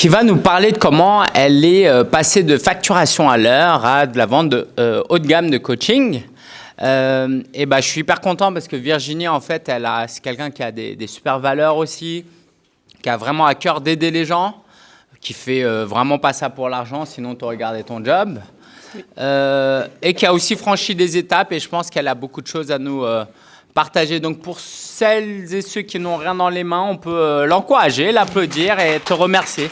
qui va nous parler de comment elle est euh, passée de facturation à l'heure à de la vente de euh, haut de gamme de coaching. Euh, et ben, je suis hyper content parce que Virginie, en fait, c'est quelqu'un qui a des, des super valeurs aussi, qui a vraiment à cœur d'aider les gens, qui fait vraiment pas ça pour l'argent, sinon tu gardé ton job. Et qui a aussi franchi des étapes et je pense qu'elle a beaucoup de choses à nous partager. Donc pour celles et ceux qui n'ont rien dans les mains, on peut l'encourager, l'applaudir et te remercier.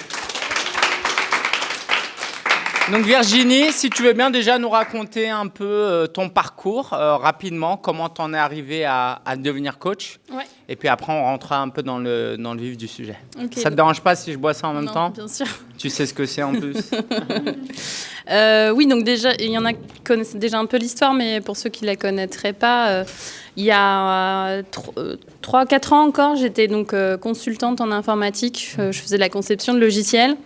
Donc Virginie, si tu veux bien déjà nous raconter un peu euh, ton parcours euh, rapidement, comment tu en es arrivé à, à devenir coach. Ouais. Et puis après, on rentrera un peu dans le, dans le vif du sujet. Ok. Ça te dérange pas si je bois ça en même Non, temps Bien sûr. Tu sais ce que c'est en plus Euh, oui, donc déjà, il y en a qui connaissent déjà un peu l'histoire, mais pour ceux qui la connaîtraient pas, euh, il y a 3-4 ans encore, j'étais donc euh, consultante en informatique. Euh, je faisais de la conception de logiciels.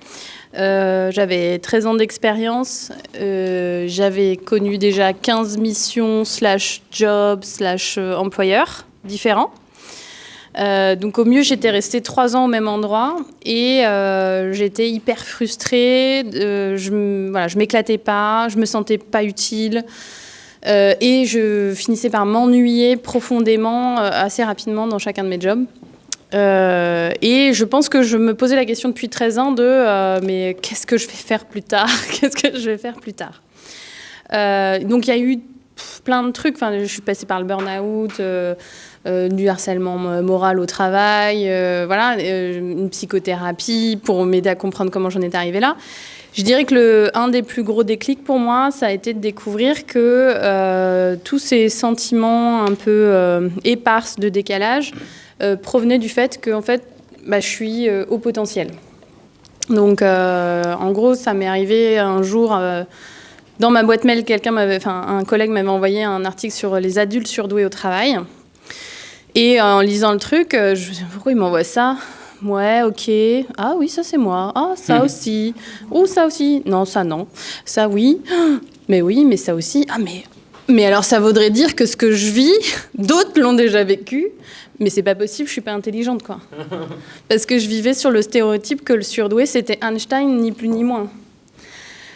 Euh, j'avais 13 ans d'expérience. Euh, J'avais connu déjà 15 missions slash jobs slash euh, employeurs différents. Euh, donc au mieux, j'étais restée trois ans au même endroit et euh, j'étais hyper frustrée. euh, je je m'éclatais pas, je me sentais pas utile euh, et je finissais par m'ennuyer profondément euh, assez rapidement dans chacun de mes jobs. Euh, et je pense que je me posais la question depuis 13 ans de mais qu'est-ce que je vais faire plus tard Qu'est-ce que je vais faire plus tard Donc il y a eu plein de trucs. Enfin, je suis passée par le burn-out. du harcèlement mo- moral au travail, voilà, une psychothérapie pour m'aider à comprendre comment j'en étais arrivée là. Je dirais que le, des plus gros déclics pour moi, ça a été de découvrir que euh, tous ces sentiments un peu euh, éparses de décalage euh, provenaient du fait que fait, bah, je suis au potentiel. Donc, en gros, ça m'est arrivé un jour. dans ma boîte mail, quelqu'un m'avait, un collègue m'avait envoyé un article sur les adultes surdoués au travail. Et en lisant le truc, je me suis dit, pourquoi il m'envoie ça? Ouais, ok. Ah oui, ça c'est moi. Ah, ça Mhm. aussi. Oh, ça aussi. Non, ça non. Ça oui. Mais oui, mais ça aussi. Ah, mais. Mais alors, ça voudrait dire que ce que je vis, d'autres l'ont déjà vécu. Mais c'est pas possible, je suis pas intelligente, quoi. Parce que je vivais sur le stéréotype que le surdoué, c'était Einstein, ni plus ni moins.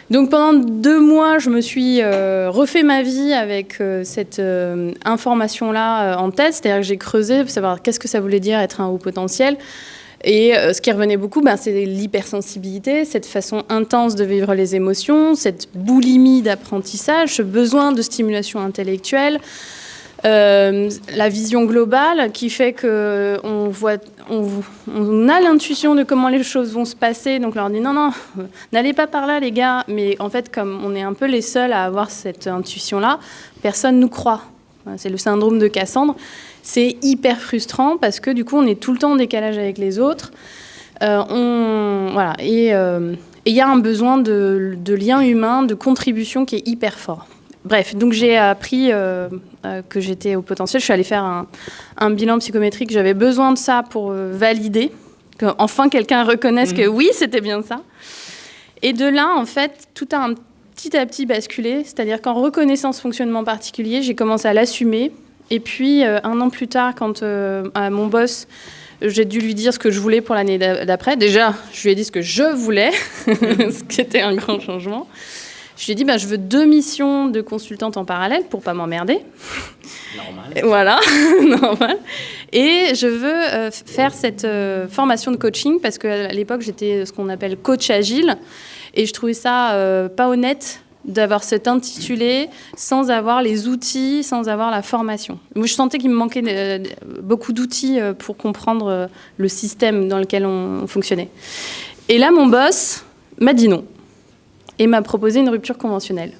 Donc pendant deux mois, je me suis euh, refait ma vie avec euh, cette euh, information-là en tête, c'est-à-dire que j'ai creusé pour savoir qu'est-ce que ça voulait dire être un haut potentiel. Et euh, ce qui revenait beaucoup, ben, c'est l'hypersensibilité, cette façon intense de vivre les émotions, cette boulimie d'apprentissage, ce besoin de stimulation intellectuelle, euh, la vision globale qui fait que on voit, on, on a l'intuition de comment les choses vont se passer. Donc on leur dit non, non, n'allez pas par là, les gars. Mais en fait, comme on est un peu les seuls à avoir cette intuition-là, personne nous croit. C'est le syndrome de Cassandre. C'est hyper frustrant parce que du coup, on est tout le temps en décalage avec les autres. Euh, on, voilà, et euh, et il y a un besoin de, de lien humain, de contribution qui est hyper fort. Bref, donc j'ai appris euh, que j'étais au potentiel. Je suis allée faire un, un bilan psychométrique. J'avais besoin de ça pour valider, que enfin quelqu'un reconnaisse que oui, c'était bien ça. Et de là, en fait, tout a un petit à petit basculé. C'est-à-dire qu'en reconnaissant ce fonctionnement particulier, j'ai commencé à l'assumer. Et puis, euh, un an plus tard, quand euh, à mon boss, j'ai dû lui dire ce que je voulais pour l'année d'a- d'après. Déjà, je lui ai dit ce que je voulais, ce qui était un grand changement. Je lui ai dit, bah, je veux deux missions de consultante en parallèle pour pas m'emmerder. Normal. Voilà, normal. Et je veux euh, faire cette euh, formation de coaching parce qu'à l'époque, j'étais ce qu'on appelle coach agile. Et je trouvais ça euh, pas honnête d'avoir cet intitulé sans avoir les outils, sans avoir la formation. Moi, je sentais qu'il me manquait euh, beaucoup d'outils euh, pour comprendre euh, le système dans lequel on, on fonctionnait. Et là, mon boss m'a dit non et m'a proposé une rupture conventionnelle.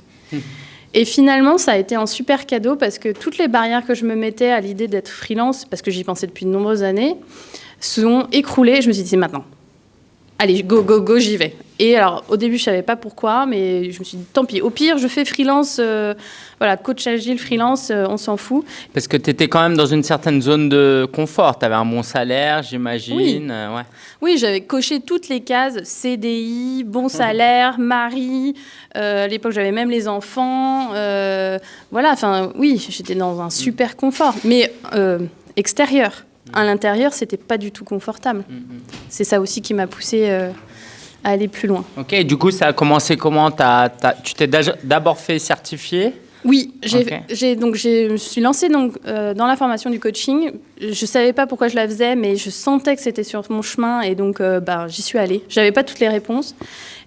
Et finalement, ça a été un super cadeau parce que toutes les barrières que je me mettais à l'idée d'être freelance, parce que j'y pensais depuis de nombreuses années, sont écroulées. Je me suis dit, c'est maintenant. Allez, go, go, go, j'y vais. Et alors, au début, je savais pas pourquoi, mais je me suis dit, tant pis. Au pire, je fais freelance, euh, voilà, coach agile, freelance, euh, on s'en fout. Parce que tu étais quand même dans une certaine zone de confort. Tu avais un bon salaire, j'imagine. euh, ouais. Oui, j'avais coché toutes les cases CDI, bon salaire, mari. euh, à l'époque, j'avais même les enfants. voilà, enfin, oui, j'étais dans un super confort, mais extérieur. À l'intérieur, c'était pas du tout confortable. Mm, mm. C'est ça aussi qui m'a poussée euh, à aller plus loin. Ok, du coup, ça a commencé comment? Tu t'es d'abord fait certifier? Oui, j'ai, donc je me suis lancée donc, euh, dans la formation du coaching. Je savais pas pourquoi je la faisais, mais je sentais que c'était sur mon chemin et donc euh, ben, j'y suis allée. J'avais pas toutes les réponses.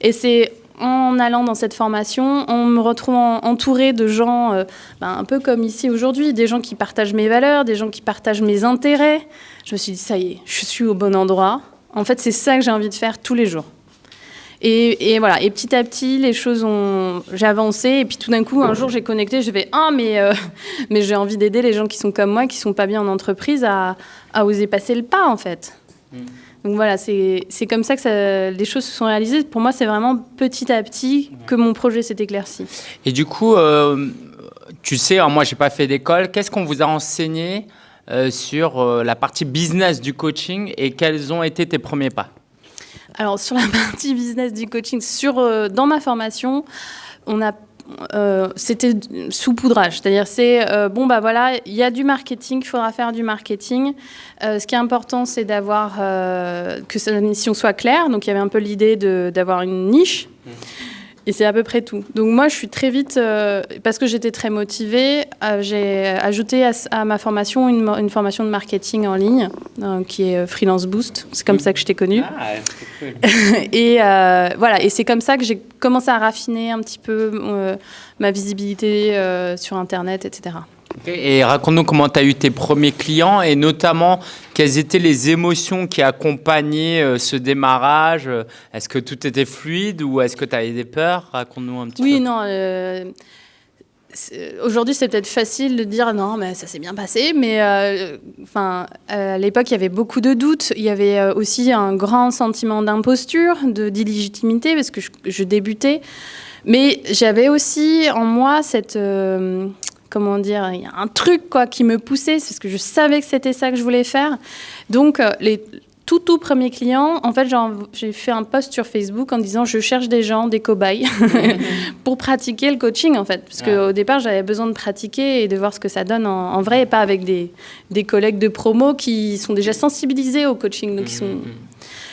Et c'est en allant dans cette formation, en me retrouvant entourée de gens euh, ben, un peu comme ici aujourd'hui, des gens qui partagent mes valeurs, des gens qui partagent mes intérêts. Je me suis dit, ça y est, je suis au bon endroit. En fait, c'est ça que j'ai envie de faire tous les jours. Et, et voilà, et petit à petit, les choses ont. J'ai avancé, et puis tout d'un coup, un jour, j'ai connecté, je vais Ah, mais, euh, mais j'ai envie d'aider les gens qui sont comme moi, qui sont pas bien en entreprise, à, à oser passer le pas, en fait. Mm. Donc voilà, c'est comme ça que ça- les choses se sont réalisées. Pour moi, c'est vraiment petit à petit que mon projet s'est éclairci. Et du coup, euh, tu sais, alors moi, j'ai pas fait d'école. Qu'est-ce qu'on vous a enseigné euh, sur euh, la partie business du coaching et quels ont été tes premiers pas? Alors, sur la partie business du coaching, sur, dans ma formation, on a. euh, c'était sous poudrage, c'est-à-dire c'est euh, bon bah voilà, il y a du marketing, il faudra faire du marketing. Euh, ce qui est important, c'est d'avoir que sa mission soit claire. Donc il y avait un peu l'idée d'avoir une niche. Et c'est à peu près tout. Donc moi, je suis très vite, euh, parce que j'étais très motivée, euh, j'ai ajouté à, à ma formation une, formation de marketing en ligne, euh, qui est Freelance Boost. C'est comme ça que je t'ai connue. Ah, cool. et voilà, et c'est comme ça que j'ai commencé à raffiner un petit peu ma visibilité sur Internet, etc. Et raconte-nous comment tu as eu tes premiers clients et notamment quelles étaient les émotions qui accompagnaient euh, ce démarrage? Euh, Est-ce que tout était fluide ou est-ce que tu avais des peurs? Raconte-nous un petit Oui, peu. non. euh, c'est- Aujourd'hui, c'est peut-être facile de dire non, mais ça s'est bien passé. Mais euh, enfin, à l'époque, il y avait beaucoup de doutes. Il y avait euh, aussi un grand sentiment d'imposture, de d'illégitimité, parce que je, je débutais. Mais j'avais aussi en moi cette. Comment dire Il y a un truc quoi, qui me poussait, c'est parce que je savais que c'était ça que je voulais faire. Donc, euh, les tout tout premiers clients, en fait, j'ai fait un post sur Facebook en disant je cherche des gens, des cobayes, pour pratiquer le coaching, en fait. Parce Ouais. qu'au départ, j'avais besoin de pratiquer et de voir ce que ça donne en, en vrai, et pas avec des, des collègues de promo qui sont déjà sensibilisés au coaching. Donc, ils sont... Mhm.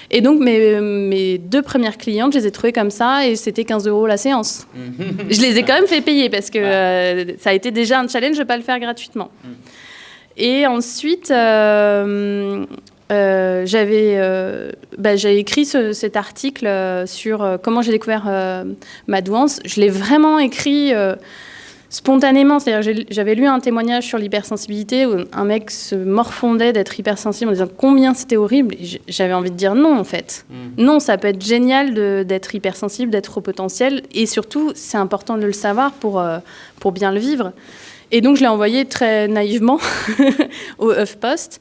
Et donc, mes, mes deux premières clientes, je les ai trouvées comme ça, et c'était 15 euros la séance. Je les ai quand même fait payer parce que euh, ça a été déjà un challenge de ne pas le faire gratuitement. Et ensuite, euh, euh, j'avais euh, bah, j'ai écrit ce- cet article euh, sur comment j'ai découvert ma douance. Je l'ai vraiment écrit spontanément. C'est-à-dire, j'avais lu un témoignage sur l'hypersensibilité où un mec se morfondait d'être hypersensible en disant combien c'était horrible. Et J'avais envie de dire non, en fait. Mhm. Non, ça peut être génial d'être hypersensible, d'être au potentiel. Et surtout, c'est important de le savoir pour, euh, pour bien le vivre. Et donc, je l'ai envoyé très naïvement au HuffPost.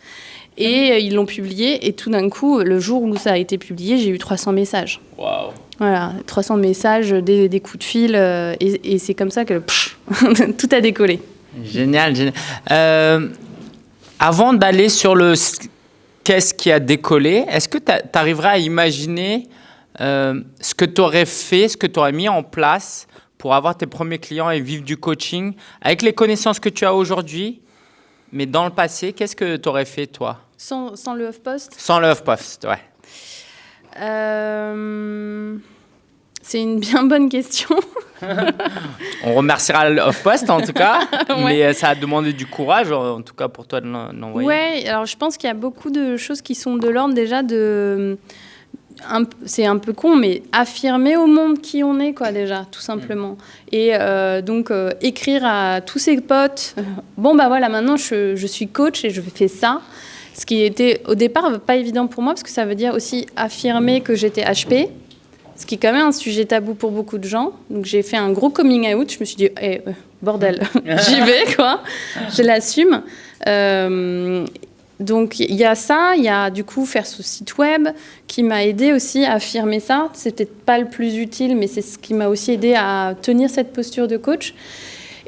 Et euh, ils l'ont publié. Et tout d'un coup, le jour où ça a été publié, j'ai eu 300 messages. Waouh. Voilà, 300 messages, des, des coups de fil. euh, et et c'est comme ça que pff, tout a décollé. Génial, génial. Euh, avant d'aller sur le qu'est-ce qui a décollé, est-ce que tu arriverais à imaginer euh, ce que tu aurais fait, ce que tu aurais mis en place pour avoir tes premiers clients et vivre du coaching avec les connaissances que tu as aujourd'hui, mais dans le passé, qu'est-ce que tu aurais fait toi? Sans, sans le HuffPost Sans le HuffPost, ouais. euh, C'est une bien bonne question. On remerciera le HuffPost en tout cas, Ouais. mais euh, ça a demandé du courage, en tout cas pour toi de l'en- l'envoyer. Ouais, alors je pense qu'il y a beaucoup de choses qui sont de l'ordre déjà de. C'est un peu con, mais affirmer au monde qui on est, quoi, déjà, tout simplement. Et euh, donc, euh, écrire à tous ses potes bon, bah voilà, maintenant je, je suis coach et je fais ça. Ce qui était au départ pas évident pour moi, parce que ça veut dire aussi affirmer que j'étais HP, ce qui est quand même un sujet tabou pour beaucoup de gens. Donc, j'ai fait un gros coming out. Je me suis dit, Eh, euh, bordel, j'y vais, quoi. Je l'assume. Euh, donc il y a ça, il y a du coup faire ce site web qui m'a aidé aussi à affirmer ça. C'est peut-être pas le plus utile, mais c'est ce qui m'a aussi aidé à tenir cette posture de coach.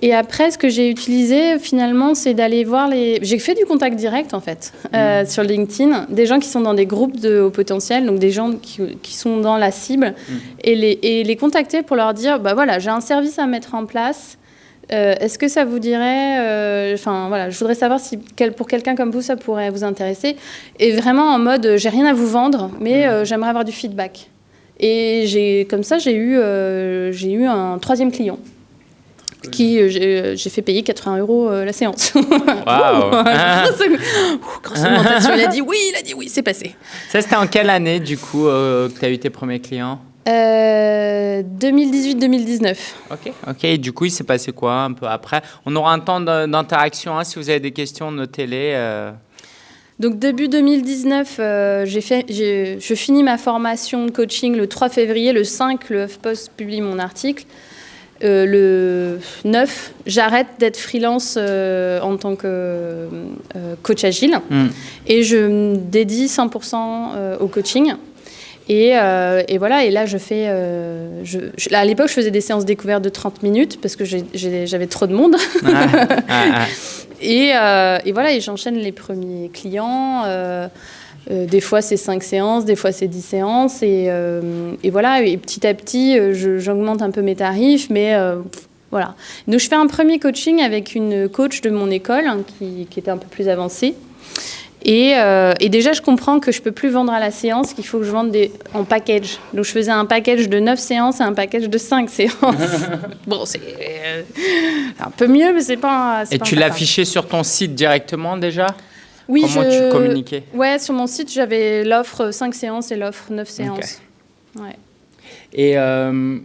Et après, ce que j'ai utilisé finalement, c'est d'aller voir les. J'ai fait du contact direct en fait euh, sur LinkedIn, des gens qui sont dans des groupes de haut potentiel, donc des gens qui, qui sont dans la cible, et, les, et les contacter pour leur dire bah voilà, j'ai un service à mettre en place. Euh, Est-ce que ça vous dirait, euh, enfin voilà, je voudrais savoir si quel- pour quelqu'un comme vous ça pourrait vous intéresser, et vraiment en mode j'ai rien à vous vendre, mais euh, j'aimerais avoir du feedback. Et comme ça, j'ai eu, j'ai eu un troisième client qui euh, j'ai euh, j'ai fait payer 80 euros euh, la séance. Waouh Grosse- augmentation. Il a dit oui, il a dit oui, c'est passé. Ça, c'était en quelle année, du coup, euh, que tu as eu tes premiers clients? Euh, 2018-2019. Ok, ok. Et du coup, il s'est passé quoi un peu après? On aura un temps d'interaction. hein. Si vous avez des questions, notez-les. Donc début 2019, euh, fait, je finis ma formation de coaching le 3 février. Le 5, le HuffPost publie mon article. Euh, le 9, j'arrête d'être freelance euh, en tant que euh, coach agile Hmm. et je me dédie 100% euh, au coaching. Et, euh, et voilà, et là, je fais. euh, je, je- là, à l'époque, je faisais des séances découvertes de 30 minutes parce que j'avais trop de monde. Ah, ah, ah. Et, euh, et voilà, et j'enchaîne les premiers clients. Euh, des fois, c'est 5 séances, des fois, c'est 10 séances. Et, euh, et voilà, et petit à petit, euh, j'augmente un peu mes tarifs, mais voilà. Donc, je fais un premier coaching avec une coach de mon école hein, qui, qui était un peu plus avancée. Et, euh, et déjà, je comprends que je peux plus vendre à la séance, qu'il faut que je vende des, en package. Donc, je faisais un package de 9 séances et un package de 5 séances. bon, c'est euh, un peu mieux, mais c'est pas. Et pas tu l'affichais sur ton site directement déjà? Oui, Comment je... tu communiquais Ouais, sur mon site, j'avais l'offre 5 séances et l'offre 9 séances. Ouais. Et euh,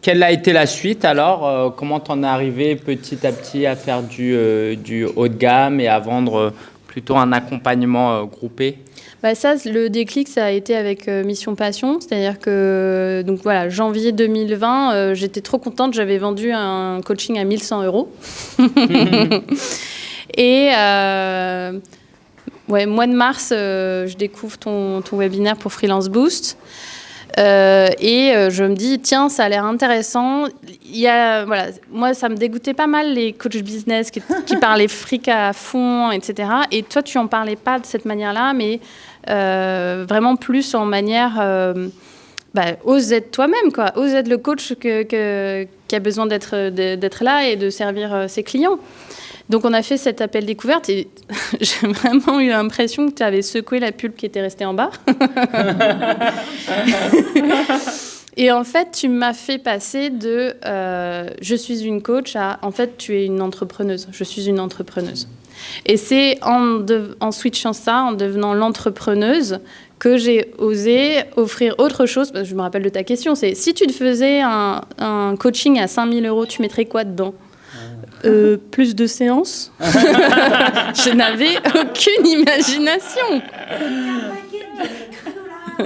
quelle a été la suite alors Euh, Comment t'en es arrivé petit à petit à faire du, euh, du haut de gamme et à vendre plutôt un accompagnement euh, groupé? Bah ça, le déclic, ça a été avec euh, Mission Passion. C'est-à-dire que, donc voilà, janvier 2020, euh, j'étais trop contente. J'avais vendu un coaching à 1100 euros. Et euh, ouais, mois de mars, euh, je découvre ton, ton webinaire pour Freelance Boost. Euh, et euh, je me dis, tiens, ça a l'air intéressant. Il y a, voilà, moi, ça me dégoûtait pas mal les coachs business qui, qui parlaient fric à fond, etc. Et toi, tu en parlais pas de cette manière-là, mais euh, vraiment plus en manière, bah, ose être toi-même, quoi. Ose être le coach que, que- qui a besoin d'être là et de servir ses clients. Donc on a fait cet appel découverte et j'ai vraiment eu l'impression que tu avais secoué la pulpe qui était restée en bas. et en fait, tu m'as fait passer de euh, je suis une coach à en fait tu es une entrepreneuse. Je suis une entrepreneuse. Et c'est en, de- en switchant ça, en devenant l'entrepreneuse, que j'ai osé offrir autre chose. Parce que je me rappelle de ta question, c'est si tu te faisais un, un coaching à 5000 euros, tu mettrais quoi dedans? Euh, plus de séances Je n'avais aucune imagination.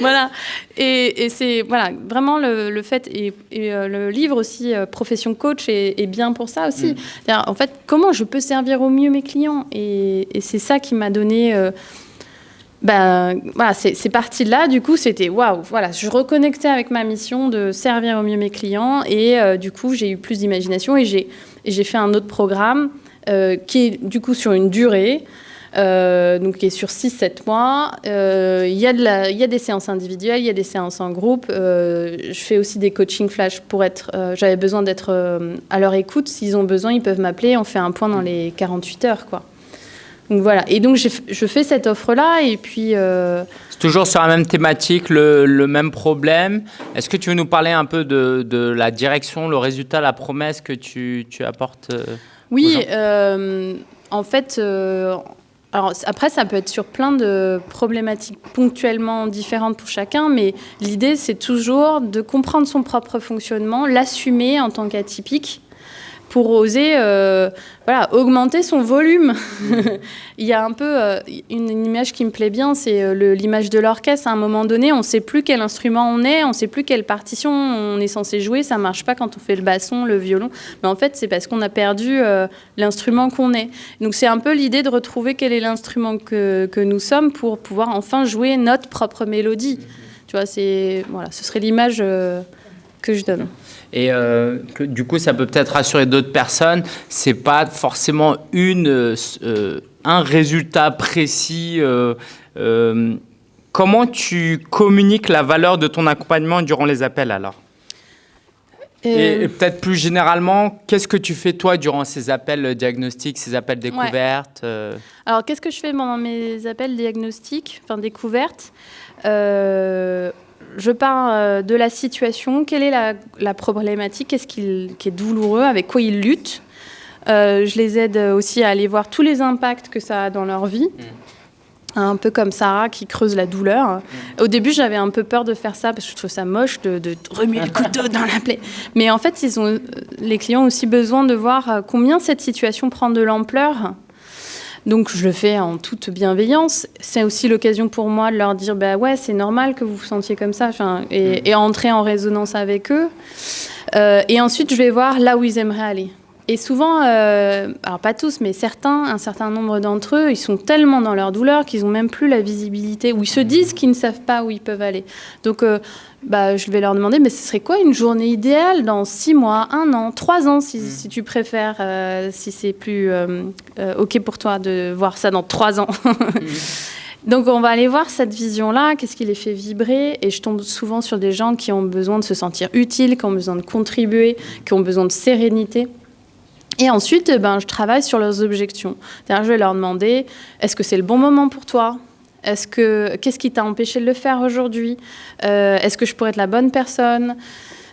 voilà. Et, et c'est voilà, vraiment le, le fait, et, et, euh, le livre aussi, euh, Profession Coach, est, est bien pour ça aussi. C'est-à-dire, En fait, comment je peux servir au mieux mes clients? Et, et c'est ça qui m'a donné. euh, ben, voilà, c'est parti de là. Du coup, c'était waouh. Voilà, je reconnectais avec ma mission de servir au mieux mes clients. Et euh, du coup, j'ai eu plus d'imagination et j'ai fait un autre programme euh, qui est du coup sur une durée. euh, donc qui est sur 6-7 mois. Il y, a des séances individuelles, il y a des séances en groupe. Je fais aussi des coaching flash pour être... J'avais besoin d'être à leur écoute. S'ils ont besoin, ils peuvent m'appeler. On fait un point dans les 48 heures. Quoi. Donc voilà. Et donc je fais cette offre-là. Et puis... euh, C'est toujours sur la même thématique, le, le même problème. Est-ce que tu veux nous parler un peu de, de la direction, le résultat, la promesse que tu, tu apportes euh, Oui, euh, en fait, euh, alors après, ça peut être sur plein de problématiques ponctuellement différentes pour chacun, mais l'idée, c'est toujours de comprendre son propre fonctionnement, l'assumer en tant qu'atypique pour oser euh, voilà, augmenter son volume. Il y a un peu euh, une, une image qui me plaît bien, c'est euh, l'image de l'orchestre. À un moment donné, on ne sait plus quel instrument on est, on ne sait plus quelle partition on est censé jouer. Ça ne marche pas quand on fait le basson, le violon. Mais en fait, c'est parce qu'on a perdu euh, l'instrument qu'on est. Donc c'est un peu l'idée de retrouver quel est l'instrument que, que nous sommes pour pouvoir enfin jouer notre propre mélodie. Tu vois, c'est voilà, ce serait l'image que je donne. Et euh, que, du coup, ça peut peut-être rassurer d'autres personnes. C'est pas forcément une, euh, euh, un résultat précis. euh, comment tu communiques la valeur de ton accompagnement durant les appels alors? Et, peut-être plus généralement, qu'est-ce que tu fais toi durant ces appels diagnostiques, ces appels découvertes Alors, qu'est-ce que je fais pendant mes appels diagnostiques, enfin découvertes? Euh, Je pars euh, de la situation, quelle est la, la problématique, qu'est-ce qui, qui est douloureux, avec quoi ils luttent? Euh, je les aide aussi à aller voir tous les impacts que ça a dans leur vie. Un peu comme Sarah qui creuse la douleur. Au début, j'avais un peu peur de faire ça parce que je trouve ça moche de, de remuer le couteau dans la plaie. Mais en fait, ils ont, euh, les clients ont aussi besoin de voir combien cette situation prend de l'ampleur donc je le fais en toute bienveillance. C'est aussi l'occasion pour moi de leur dire bah ouais c'est normal que vous vous sentiez comme ça, enfin, et, et entrer en résonance avec eux. Euh, et ensuite je vais voir là où ils aimeraient aller. Et souvent, euh, alors pas tous, mais certains, un certain nombre d'entre eux, ils sont tellement dans leur douleur qu'ils ont même plus la visibilité, ou ils se disent qu'ils ne savent pas où ils peuvent aller. Donc, euh, bah, je vais leur demander, mais ce serait quoi une journée idéale dans six mois, un an, trois ans, si, si tu préfères, euh, si c'est plus euh, euh, OK pour toi de voir ça dans trois ans? Donc on va aller voir cette vision-là, qu'est-ce qui les fait vibrer, et je tombe souvent sur des gens qui ont besoin de se sentir utiles, qui ont besoin de contribuer, qui ont besoin de sérénité. Et ensuite, eh ben, je travaille sur leurs objections. Je vais leur demander, est-ce que c'est le bon moment pour toi? Est-ce que qu'est-ce qui t'a empêché de le faire aujourd'hui? Euh, Est-ce que je pourrais être la bonne personne?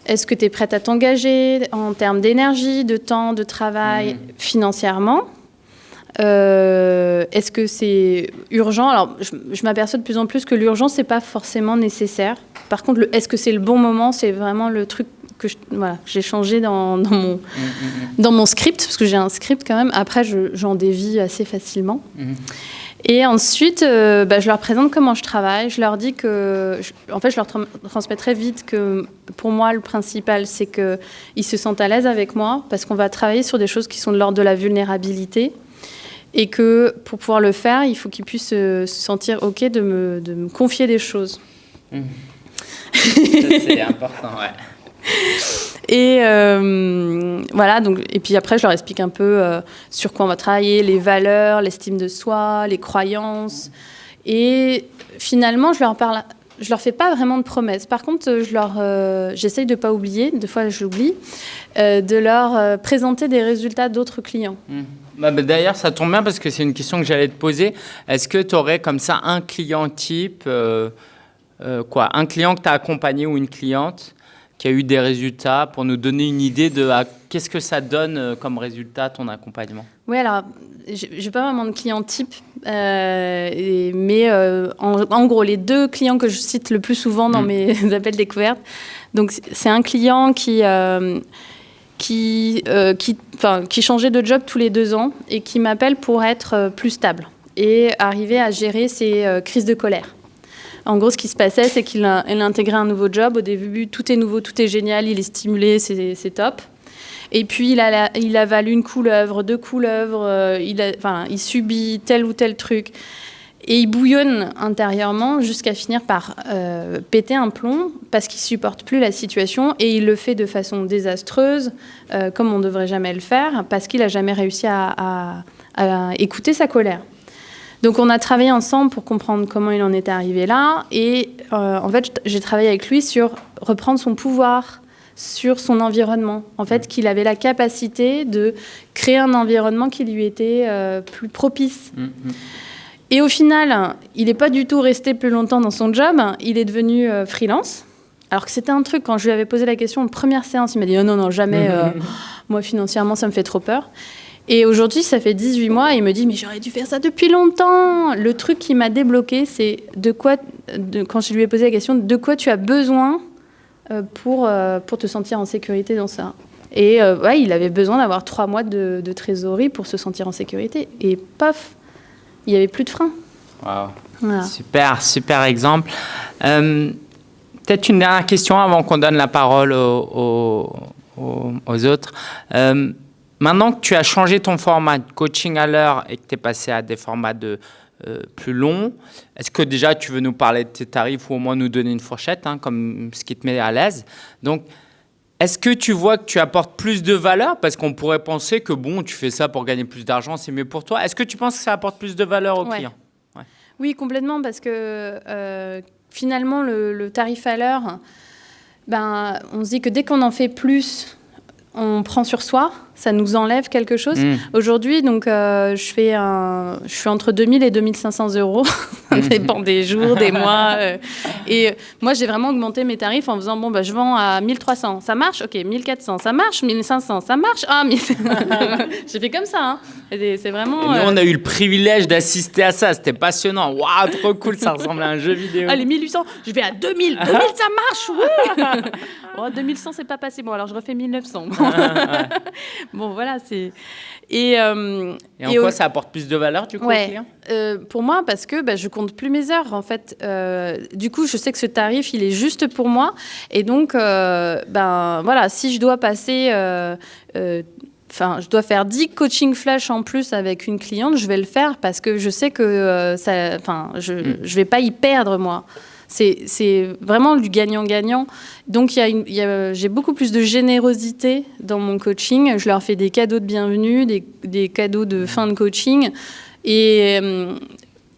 Est-ce que tu es prête à t'engager en termes d'énergie, de temps, de travail, financièrement? Euh, Est-ce que c'est urgent? Alors, je, je m'aperçois de plus en plus que l'urgence, c'est pas forcément nécessaire. Par contre, est-ce que c'est le bon moment? C'est vraiment le truc que je- voilà, j'ai changé dans, dans mon, dans mon script, parce que j'ai un script quand même. Après, je- j'en dévie assez facilement. Et ensuite, euh, bah, je leur présente comment je travaille. Je leur dis que, je- en fait, je leur tra- transmets très vite que pour moi, le principal, c'est qu'ils se sentent à l'aise avec moi, parce qu'on va travailler sur des choses qui sont de l'ordre de la vulnérabilité. Et que pour pouvoir le faire, il faut qu'ils puissent euh, se sentir OK de me, de me confier des choses. C'est important, ouais. Et euh, voilà, donc, et puis après, je leur explique un peu euh, sur quoi on va travailler, les valeurs, l'estime de soi, les croyances. Et finalement, je leur parle. Je leur fais pas vraiment de promesses. Par contre, je leur, euh, j'essaye de pas oublier. Deux fois, j'oublie euh, de leur euh, présenter des résultats d'autres clients. Bah, bah, D'ailleurs, ça tombe bien parce que c'est une question que j'allais te poser. Est-ce que tu aurais comme ça un client type, euh, euh, quoi, un client que tu as accompagné ou une cliente qui a eu des résultats pour nous donner une idée de à qu'est-ce que ça donne euh, comme résultat ton accompagnement Oui, alors, j'ai j'ai pas vraiment de client type, euh, et- mais euh, en, en gros, les deux clients que je cite le plus souvent dans Mm. mes appels découvertes, donc c'est un client qui, euh, qui, qui, changeait de job tous les deux ans et qui m'appelle pour être plus stable et arriver à gérer ses crises de colère. En gros, ce qui se passait, c'est qu'il intégré un nouveau job. Au début, tout est nouveau, tout est génial, il est stimulé, c'est top. Et puis, il, a il avale une couleuvre, deux couleuvres, euh, il, subit tel ou tel truc. Et il bouillonne intérieurement jusqu'à finir par euh, péter un plomb parce qu'il supporte plus la situation et il le fait de façon désastreuse, euh, comme on ne devrait jamais le faire, parce qu'il n'a jamais réussi à écouter sa colère. Donc on a travaillé ensemble pour comprendre comment il en était arrivé là. Et euh, en fait, j'ai travaillé avec lui sur reprendre son pouvoir sur son environnement. En fait, qu'il avait la capacité de créer un environnement qui lui était euh, plus propice. Mm, mm. Et au final, il n'est pas du tout resté plus longtemps dans son job. Il est devenu euh, freelance. Alors que c'était un truc, quand je lui avais posé la question, en première séance, il m'a dit oh non, non, jamais. euh, moi, financièrement, ça me fait trop peur. Et aujourd'hui, ça fait 18 mois, et il me dit, mais j'aurais dû faire ça depuis longtemps. Le truc qui m'a débloqué, c'est de quoi, de, quand je lui ai posé la question, de quoi tu as besoin euh, pour, euh, pour te sentir en sécurité dans ça. Et euh, ouais, il avait besoin d'avoir trois mois de, de trésorerie pour se sentir en sécurité. Et paf, il n'y avait plus de frein. Voilà. Super, super exemple. Euh, Peut-être une dernière question avant qu'on donne la parole aux, aux- aux- aux autres. Euh, maintenant que tu as changé ton format de coaching à l'heure et que tu es passé à des formats de, euh, plus longs, est-ce que déjà tu veux nous parler de tes tarifs ou au moins nous donner une fourchette, hein, comme ce qui te met à l'aise? Donc, est-ce que tu vois que tu apportes plus de valeur? Parce qu'on pourrait penser que bon, tu fais ça pour gagner plus d'argent, c'est mieux pour toi. Est-ce que tu penses que ça apporte plus de valeur aux Ouais. clients Oui, complètement, parce que euh, finalement, le, le tarif à l'heure, ben, on se dit que dès qu'on en fait plus, on prend sur soi, ça nous enlève quelque chose. Mm. Aujourd'hui, donc, euh, je, fais un, je suis entre 2000 et 2500 euros. ça dépend des jours, des mois. euh. et euh, moi, j'ai vraiment augmenté mes tarifs en faisant bon, bah, je vends à 1300. Ça marche? Ok, 1400. Ça marche? 1500. Ça marche? Ah, 1000. j'ai fait comme ça. hein. C'est Et vraiment. nous, on a eu le privilège d'assister à ça. C'était passionnant. Waouh, trop cool. Ça ressemble à un jeu vidéo. Allez, 1800, je vais à 2000. 2000, ça marche, ouais. oh, 2100, c'est pas passé. Bon, alors je refais 1900. bon, voilà, c'est. Et, euh, Et en et quoi au- ça apporte plus de valeur du coup au Ouais, client? euh, pour moi, parce que bah, je compte plus mes heures, en fait. Euh, du coup, je sais que ce tarif, il est juste pour moi. Et donc, ben voilà, si je dois passer. Enfin, je dois faire 10 coaching flash en plus avec une cliente, je vais le faire parce que je sais que euh, ça, enfin, je ne vais pas y perdre, moi. C'est vraiment du gagnant-gagnant. Donc, j'ai beaucoup plus de générosité dans mon coaching. Je leur fais des cadeaux de bienvenue, des, des cadeaux de fin de coaching. Et, euh,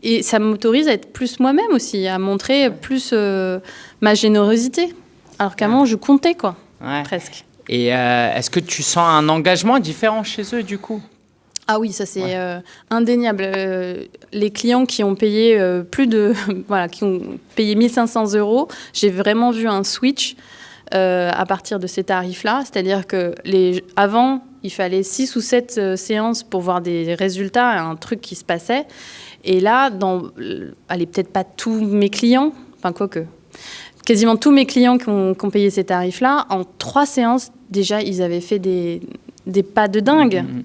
et ça m'autorise à être plus moi-même aussi, à montrer plus euh, ma générosité. Alors qu'avant, je comptais, quoi, Ouais. presque. Et euh, est-ce que tu sens un engagement différent chez eux du coup? Ah oui, ça c'est Ouais. euh, indéniable. Euh, les clients qui ont payé euh, plus de, voilà, qui ont payé 1500 euros, j'ai vraiment vu un switch à partir de ces tarifs-là. C'est-à-dire que les, avant, il fallait 6 ou 7 euh, séances pour voir des résultats, un truc qui se passait. Et là, dans, allez, peut-être pas tous mes clients, enfin quoique, quasiment tous mes clients qui ont, qui ont payé ces tarifs-là, en trois séances, déjà, ils avaient fait des, des pas de dingue. Mhm.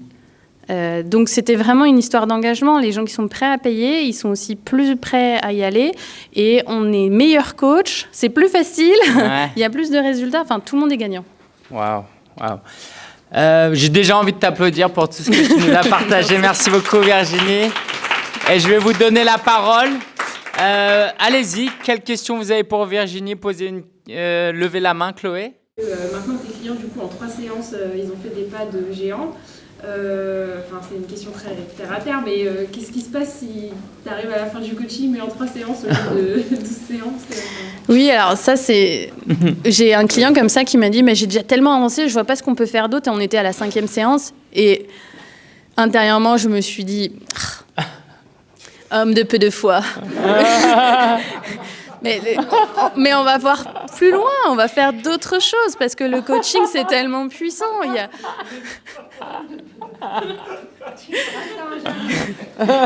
Euh, donc c'était vraiment une histoire d'engagement. Les gens qui sont prêts à payer, ils sont aussi plus prêts à y aller. Et on est meilleur coach, c'est plus facile, Ouais. il y a plus de résultats. Enfin, tout le monde est gagnant. Waouh, waouh. Euh, J'ai déjà envie de t'applaudir pour tout ce que tu nous as partagé. Merci beaucoup Virginie. Et je vais vous donner la parole. Euh, Allez-y, quelles questions vous avez pour Virginie? Posez une, euh, levez la main, Chloé. Euh, maintenant, tes clients, du coup, en trois séances, euh, ils ont fait des pas de géants. Euh, Enfin, c'est une question très terre à terre, mais euh, qu'est-ce qui se passe si tu arrives à la fin du coaching, mais en trois séances au lieu de 12 séances euh, Oui, alors ça c'est... J'ai un client comme ça qui m'a dit, mais j'ai déjà tellement avancé, je vois pas ce qu'on peut faire d'autre. Et on était à la cinquième séance. Et intérieurement, je me suis dit, homme de peu de foi. Mais, mais on va voir plus loin, on va faire d'autres choses parce que le coaching c'est tellement puissant. Il y a...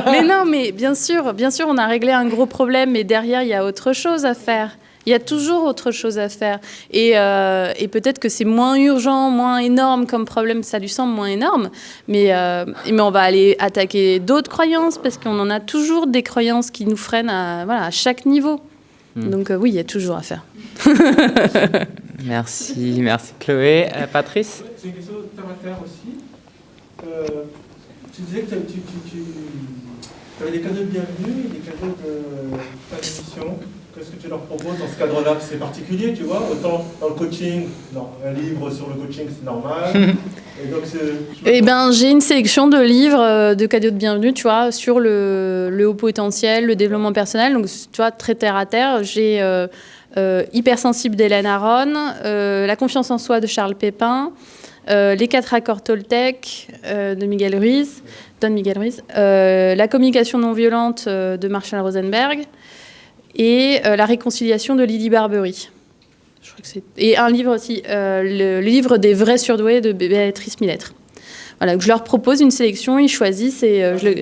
mais non, mais bien sûr, bien sûr, on a réglé un gros problème, mais derrière il y a autre chose à faire. Il y a toujours autre chose à faire. Et, euh, et peut-être que c'est moins urgent, moins énorme comme problème, ça lui semble moins énorme. Mais, euh, mais on va aller attaquer d'autres croyances parce qu'on en a toujours des croyances qui nous freinent à, voilà, à chaque niveau. Hmm. Donc euh, oui, il y a toujours à faire. Merci, merci Chloé. Euh, Patrice? C'est une question de aussi. Euh, tu disais que tu, tu, tu, tu avais des cadeaux de bienvenue et des cadeaux de d'émission. Qu'est-ce que tu leur proposes dans ce cadre-là C'est particulier, tu vois? Autant dans le coaching, non, un livre sur le coaching, c'est normal. et donc, Eh ben, j'ai une sélection de livres euh, de cadeaux de bienvenue, tu vois, sur le, le haut potentiel, le développement personnel. Donc, tu vois, très terre à terre. J'ai euh, euh, Hypersensible d'Hélène Aron, euh, La confiance en soi de Charles Pépin, euh, Les quatre accords Toltec euh, de Miguel Ruiz, Don Miguel Ruiz, euh, La communication non violente de Marshall Rosenberg et La réconciliation de Lydie Barbery. Et un livre aussi, le, livre des vrais surdoués de Béatrice Millettre. Voilà, je leur propose une sélection, ils choisissent et, je, le,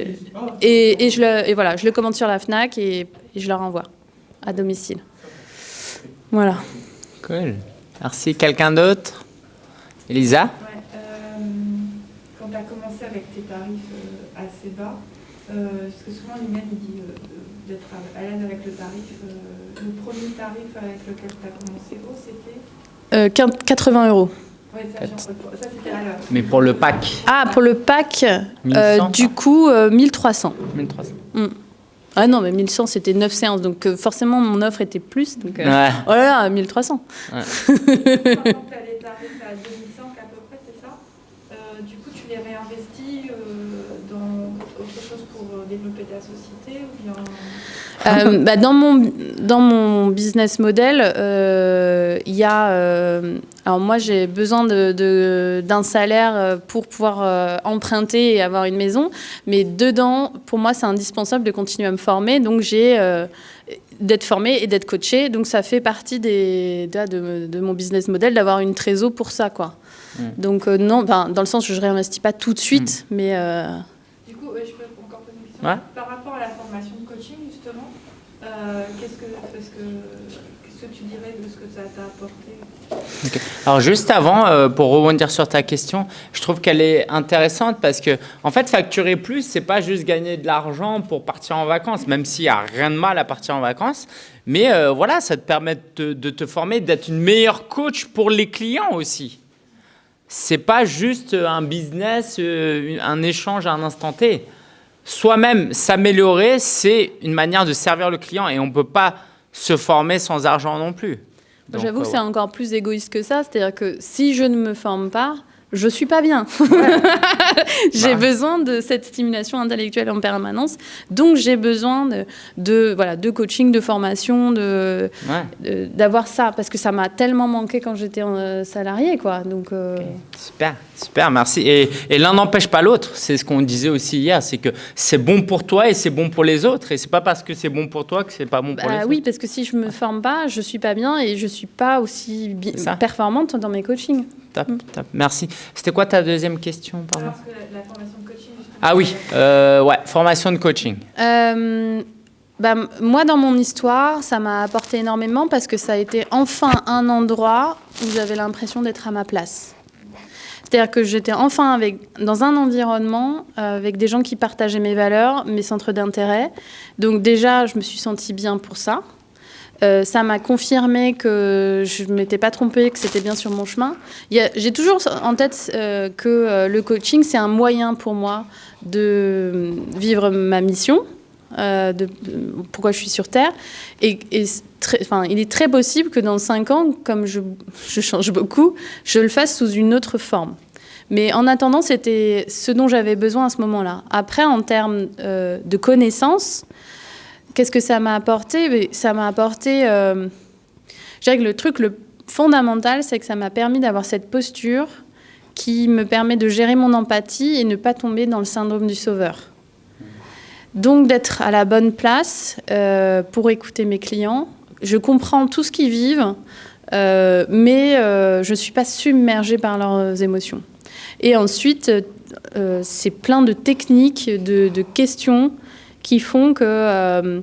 et je, le, et voilà, je le commande sur la FNAC et, et je leur envoie à domicile. Voilà. Cool. Merci. Quelqu'un d'autre? Elisa Ouais, euh, quand tu as commencé avec tes tarifs euh, assez bas, euh, parce que souvent Liliane il dit d'être à, l'aise avec le tarif. euh, le premier tarif avec lequel tu as commencé haut, c'était Euh, 15 80 euros. Ouais, ça, j'en- ça c'était à l'heure. Mais pour le pack Ah, pour le pack, euh, 1100, du coup, euh, 1300. 1300. Ah non, mais 1100, c'était 9 séances, donc euh, forcément, mon offre était plus. Donc, euh, Ouais. Oh là là, 1300. Maintenant que tu as les tarifs à 2100 à peu près, c'est ça Euh, Du coup, tu les réinvestis euh, dans autre chose pour euh, développer ta société ou bien... Euh, bah, dans, mon, dans mon business model, euh, il y a. euh, alors, moi, j'ai besoin de- de- d'un salaire pour pouvoir euh, emprunter et avoir une maison. Mais dedans, pour moi, c'est indispensable de continuer à me former. Donc, j'ai. euh, d'être formée et d'être coachée. Donc, ça fait partie des, de, de- de mon business model d'avoir une trésor pour ça, quoi. Mm. Donc, euh, non, enfin, dans le sens où je réinvestis pas tout de suite, mais. euh, Du coup, ouais, je peux encore poser une question. Ouais. Par rapport à la formation de coaching, justement, euh, qu'est-ce que, est-ce que, qu'est-ce tu dirais de ce que ça t'a apporté? Alors juste avant, euh, pour rebondir sur ta question, je trouve qu'elle est intéressante parce que en fait, facturer plus, c'est pas juste gagner de l'argent pour partir en vacances, même s'il y a rien de mal à partir en vacances. Mais euh, voilà, ça te permet de te, de te former, d'être une meilleure coach pour les clients aussi. C'est pas juste un business, euh, un échange à un instant T. Soi-même s'améliorer, c'est une manière de servir le client et on peut pas se former sans argent non plus. J'avoue euh, que c'est encore plus égoïste que ça, c'est-à-dire que si je ne me forme pas, je suis pas bien. j'ai Bah. besoin de cette stimulation intellectuelle en permanence, donc j'ai besoin de, de voilà de coaching, de formation, de ouais. d'avoir ça parce que ça m'a tellement manqué quand j'étais euh, salarié quoi. Donc euh, Super, super, merci. Et, et l'un n'empêche pas l'autre. C'est ce qu'on disait aussi hier, c'est que c'est bon pour toi et c'est bon pour les autres. Et c'est pas parce que c'est bon pour toi que c'est pas bon pour bah les oui, autres. parce que si je me forme pas, je suis pas bien et je suis pas aussi performante dans mes coachings. Top, top. Merci. C'était quoi ta deuxième question, pardon Parce que la, la formation de coaching, Ah oui, euh, ouais, formation de coaching. Euh, bah, moi, dans mon histoire, ça m'a apporté énormément parce que ça a été enfin un endroit où j'avais l'impression d'être à ma place. C'est-à-dire que j'étais enfin avec, dans un environnement euh, avec des gens qui partageaient mes valeurs, mes centres d'intérêt. Donc déjà, je me suis sentie bien pour ça. Euh, ça m'a confirmé que je ne m'étais pas trompée, que c'était bien sur mon chemin. J'ai toujours en tête euh, que euh, le coaching, c'est un moyen pour moi de vivre ma mission, de, pourquoi je suis sur Terre. Et, et il est très possible que dans cinq ans, comme je, change beaucoup, je le fasse sous une autre forme. Mais en attendant, c'était ce dont j'avais besoin à ce moment-là. Après, en termes de connaissances, qu'est-ce que ça m'a apporté? Ça m'a apporté... euh, je dirais que le truc le fondamental, c'est que ça m'a permis d'avoir cette posture qui me permet de gérer mon empathie et ne pas tomber dans le syndrome du sauveur. Donc d'être à la bonne place euh, pour écouter mes clients. Je comprends tout ce qu'ils vivent, euh, mais je ne suis pas submergée par leurs émotions. Et ensuite, c'est plein de techniques, de questions qui font que, euh,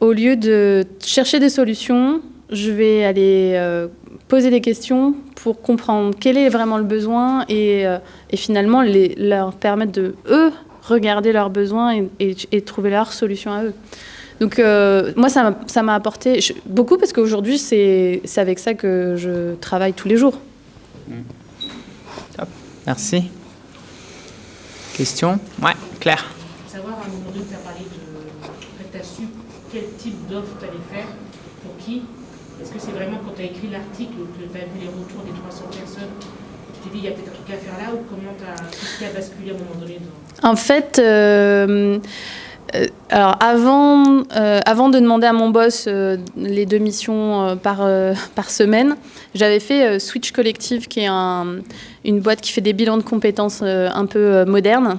au lieu de chercher des solutions, je vais aller euh, poser des questions pour comprendre quel est vraiment le besoin et, euh, finalement leur permettre de, eux, regarder leurs besoins et, trouver leur solution à eux. Donc moi, ça m'a- apporté beaucoup parce qu'aujourd'hui, c'est avec ça que je travaille tous les jours. Merci. Question? Ouais, Claire. savoir à un moment donné, tu as parlé de. En fait, tu as su d'offre tu allais faire, pour qui? Est-ce que c'est vraiment quand tu as écrit l'article que tu as vu les retours des 300 personnes, tu t'es dit il y a peut-être un truc à faire là, ou comment. Qu'est-ce qui a basculé à un moment donné dans... En fait, euh, euh, alors avant, euh, avant de demander à mon boss les deux missions par, par semaine, j'avais fait Switch Collective, qui est un- une boîte qui fait des bilans de compétences un peu modernes,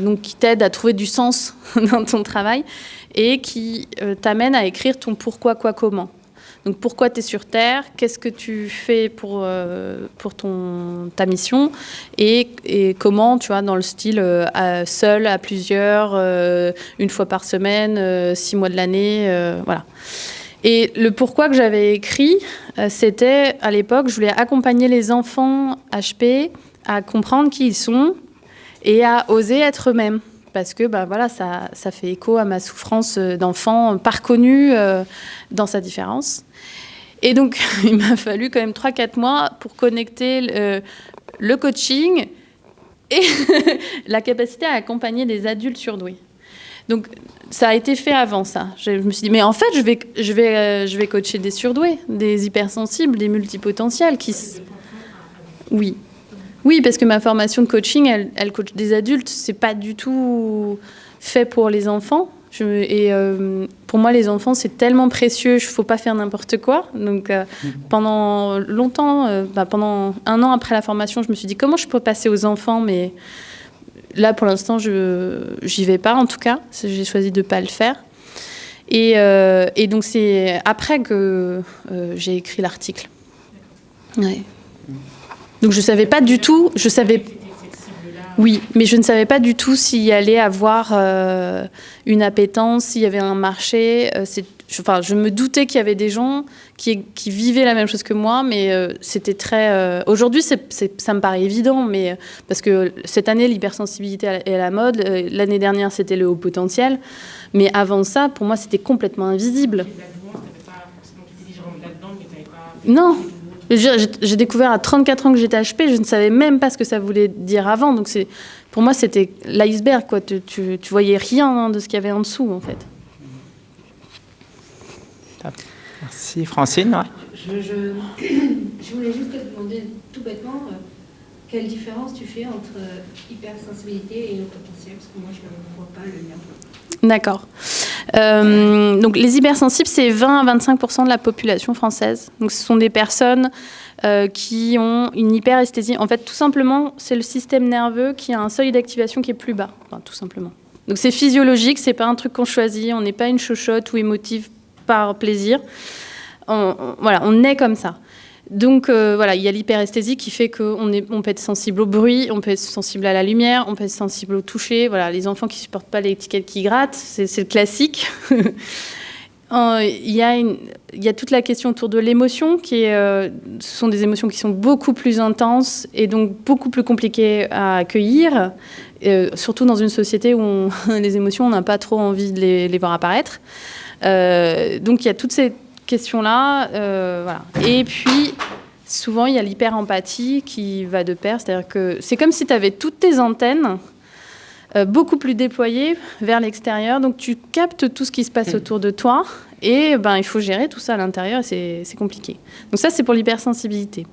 donc qui t'aide à trouver du sens dans ton travail et qui euh, t'amène à écrire ton pourquoi, quoi, comment. Donc pourquoi tu es sur Terre, qu'est-ce que tu fais pour, euh, pour ton, ta mission et, et comment, tu vois, dans le style euh, seul, à plusieurs, euh, une fois par semaine, six mois de l'année, voilà. Et le pourquoi que j'avais écrit, c'était à l'époque, je voulais accompagner les enfants HP à comprendre qui ils sont et à oser être eux-mêmes. Parce que bah, voilà, ça, ça fait écho à ma souffrance euh, d'enfant pas reconnu euh, dans sa différence. Et donc, il m'a fallu quand même 3-4 mois pour connecter le, le coaching et la capacité à accompagner des adultes surdoués. Donc, ça a été fait avant ça. Je me suis dit, mais en fait, je vais, je vais, euh, je vais coacher des surdoués, des hypersensibles, des multipotentiels qui... Oui. Oui, parce que ma formation de coaching, elle, elle coach des adultes. C'est pas du tout fait pour les enfants. Je, et euh, pour moi, les enfants, c'est tellement précieux, il ne faut pas faire n'importe quoi. Donc, euh, pendant longtemps, euh, bah, pendant un an après la formation, je me suis dit comment je peux passer aux enfants, mais là, pour l'instant, je j'y vais pas, en tout cas. J'ai choisi de ne pas le faire. Et, et donc, c'est après que j'ai écrit l'article. Ouais. Donc, je ne savais pas du tout, je savais oui, mais je ne savais pas du tout s'il y allait avoir euh, une appétence, s'il y avait un marché. Euh, je, enfin, je me doutais qu'il y avait des gens qui, qui vivaient la même chose que moi, mais euh, c'était très. Aujourd'hui, ça me paraît évident, mais parce que cette année, l'hypersensibilité est à la mode. L'année dernière, c'était le haut potentiel. Mais avant ça, pour moi, c'était complètement invisible. Non. J'ai découvert à 34 ans que j'étais HP, je ne savais même pas ce que ça voulait dire avant. Donc pour moi, c'était l'iceberg. quoi. Tu, tu, tu voyais rien hein, de ce qu'il y avait en dessous, en fait. Merci Francine. ouais. Je, je, je voulais juste te demander tout bêtement euh, quelle différence tu fais entre euh, hypersensibilité et le potentiel, parce que moi je ne vois pas le lien. D'accord. Euh, donc les hypersensibles, c'est 20 à 25% de la population française. Donc ce sont des personnes euh, qui ont une hyperesthésie. En fait, tout simplement, c'est le système nerveux qui a un seuil d'activation qui est plus bas. Tout simplement. Donc c'est physiologique, c'est pas un truc qu'on choisit. On n'est pas une chochotte ou émotive par plaisir. Voilà, on est comme ça. Donc euh, voilà, il y a l'hyperesthésie qui fait qu'on peut être sensible au bruit, on peut être sensible à la lumière, on peut être sensible au toucher. Voilà, les enfants qui supportent pas l'étiquette qui gratte, c'est le classique. Il y, a toute la question autour de l'émotion, qui euh, sont des émotions qui sont beaucoup plus intenses et donc beaucoup plus compliquées à accueillir, euh, surtout dans une société où les émotions, on n'a pas trop envie de les, les voir apparaître. Donc il y a toutes ces questions-là. euh, voilà. Et puis, souvent, il y a l'hyper-empathie qui va de pair. C'est-à-dire que c'est comme si tu avais toutes tes antennes euh, beaucoup plus déployées vers l'extérieur. Donc, tu captes tout ce qui se passe autour de toi. Et ben, il faut gérer tout ça à l'intérieur. C'est compliqué. Donc, ça, c'est pour l'hypersensibilité.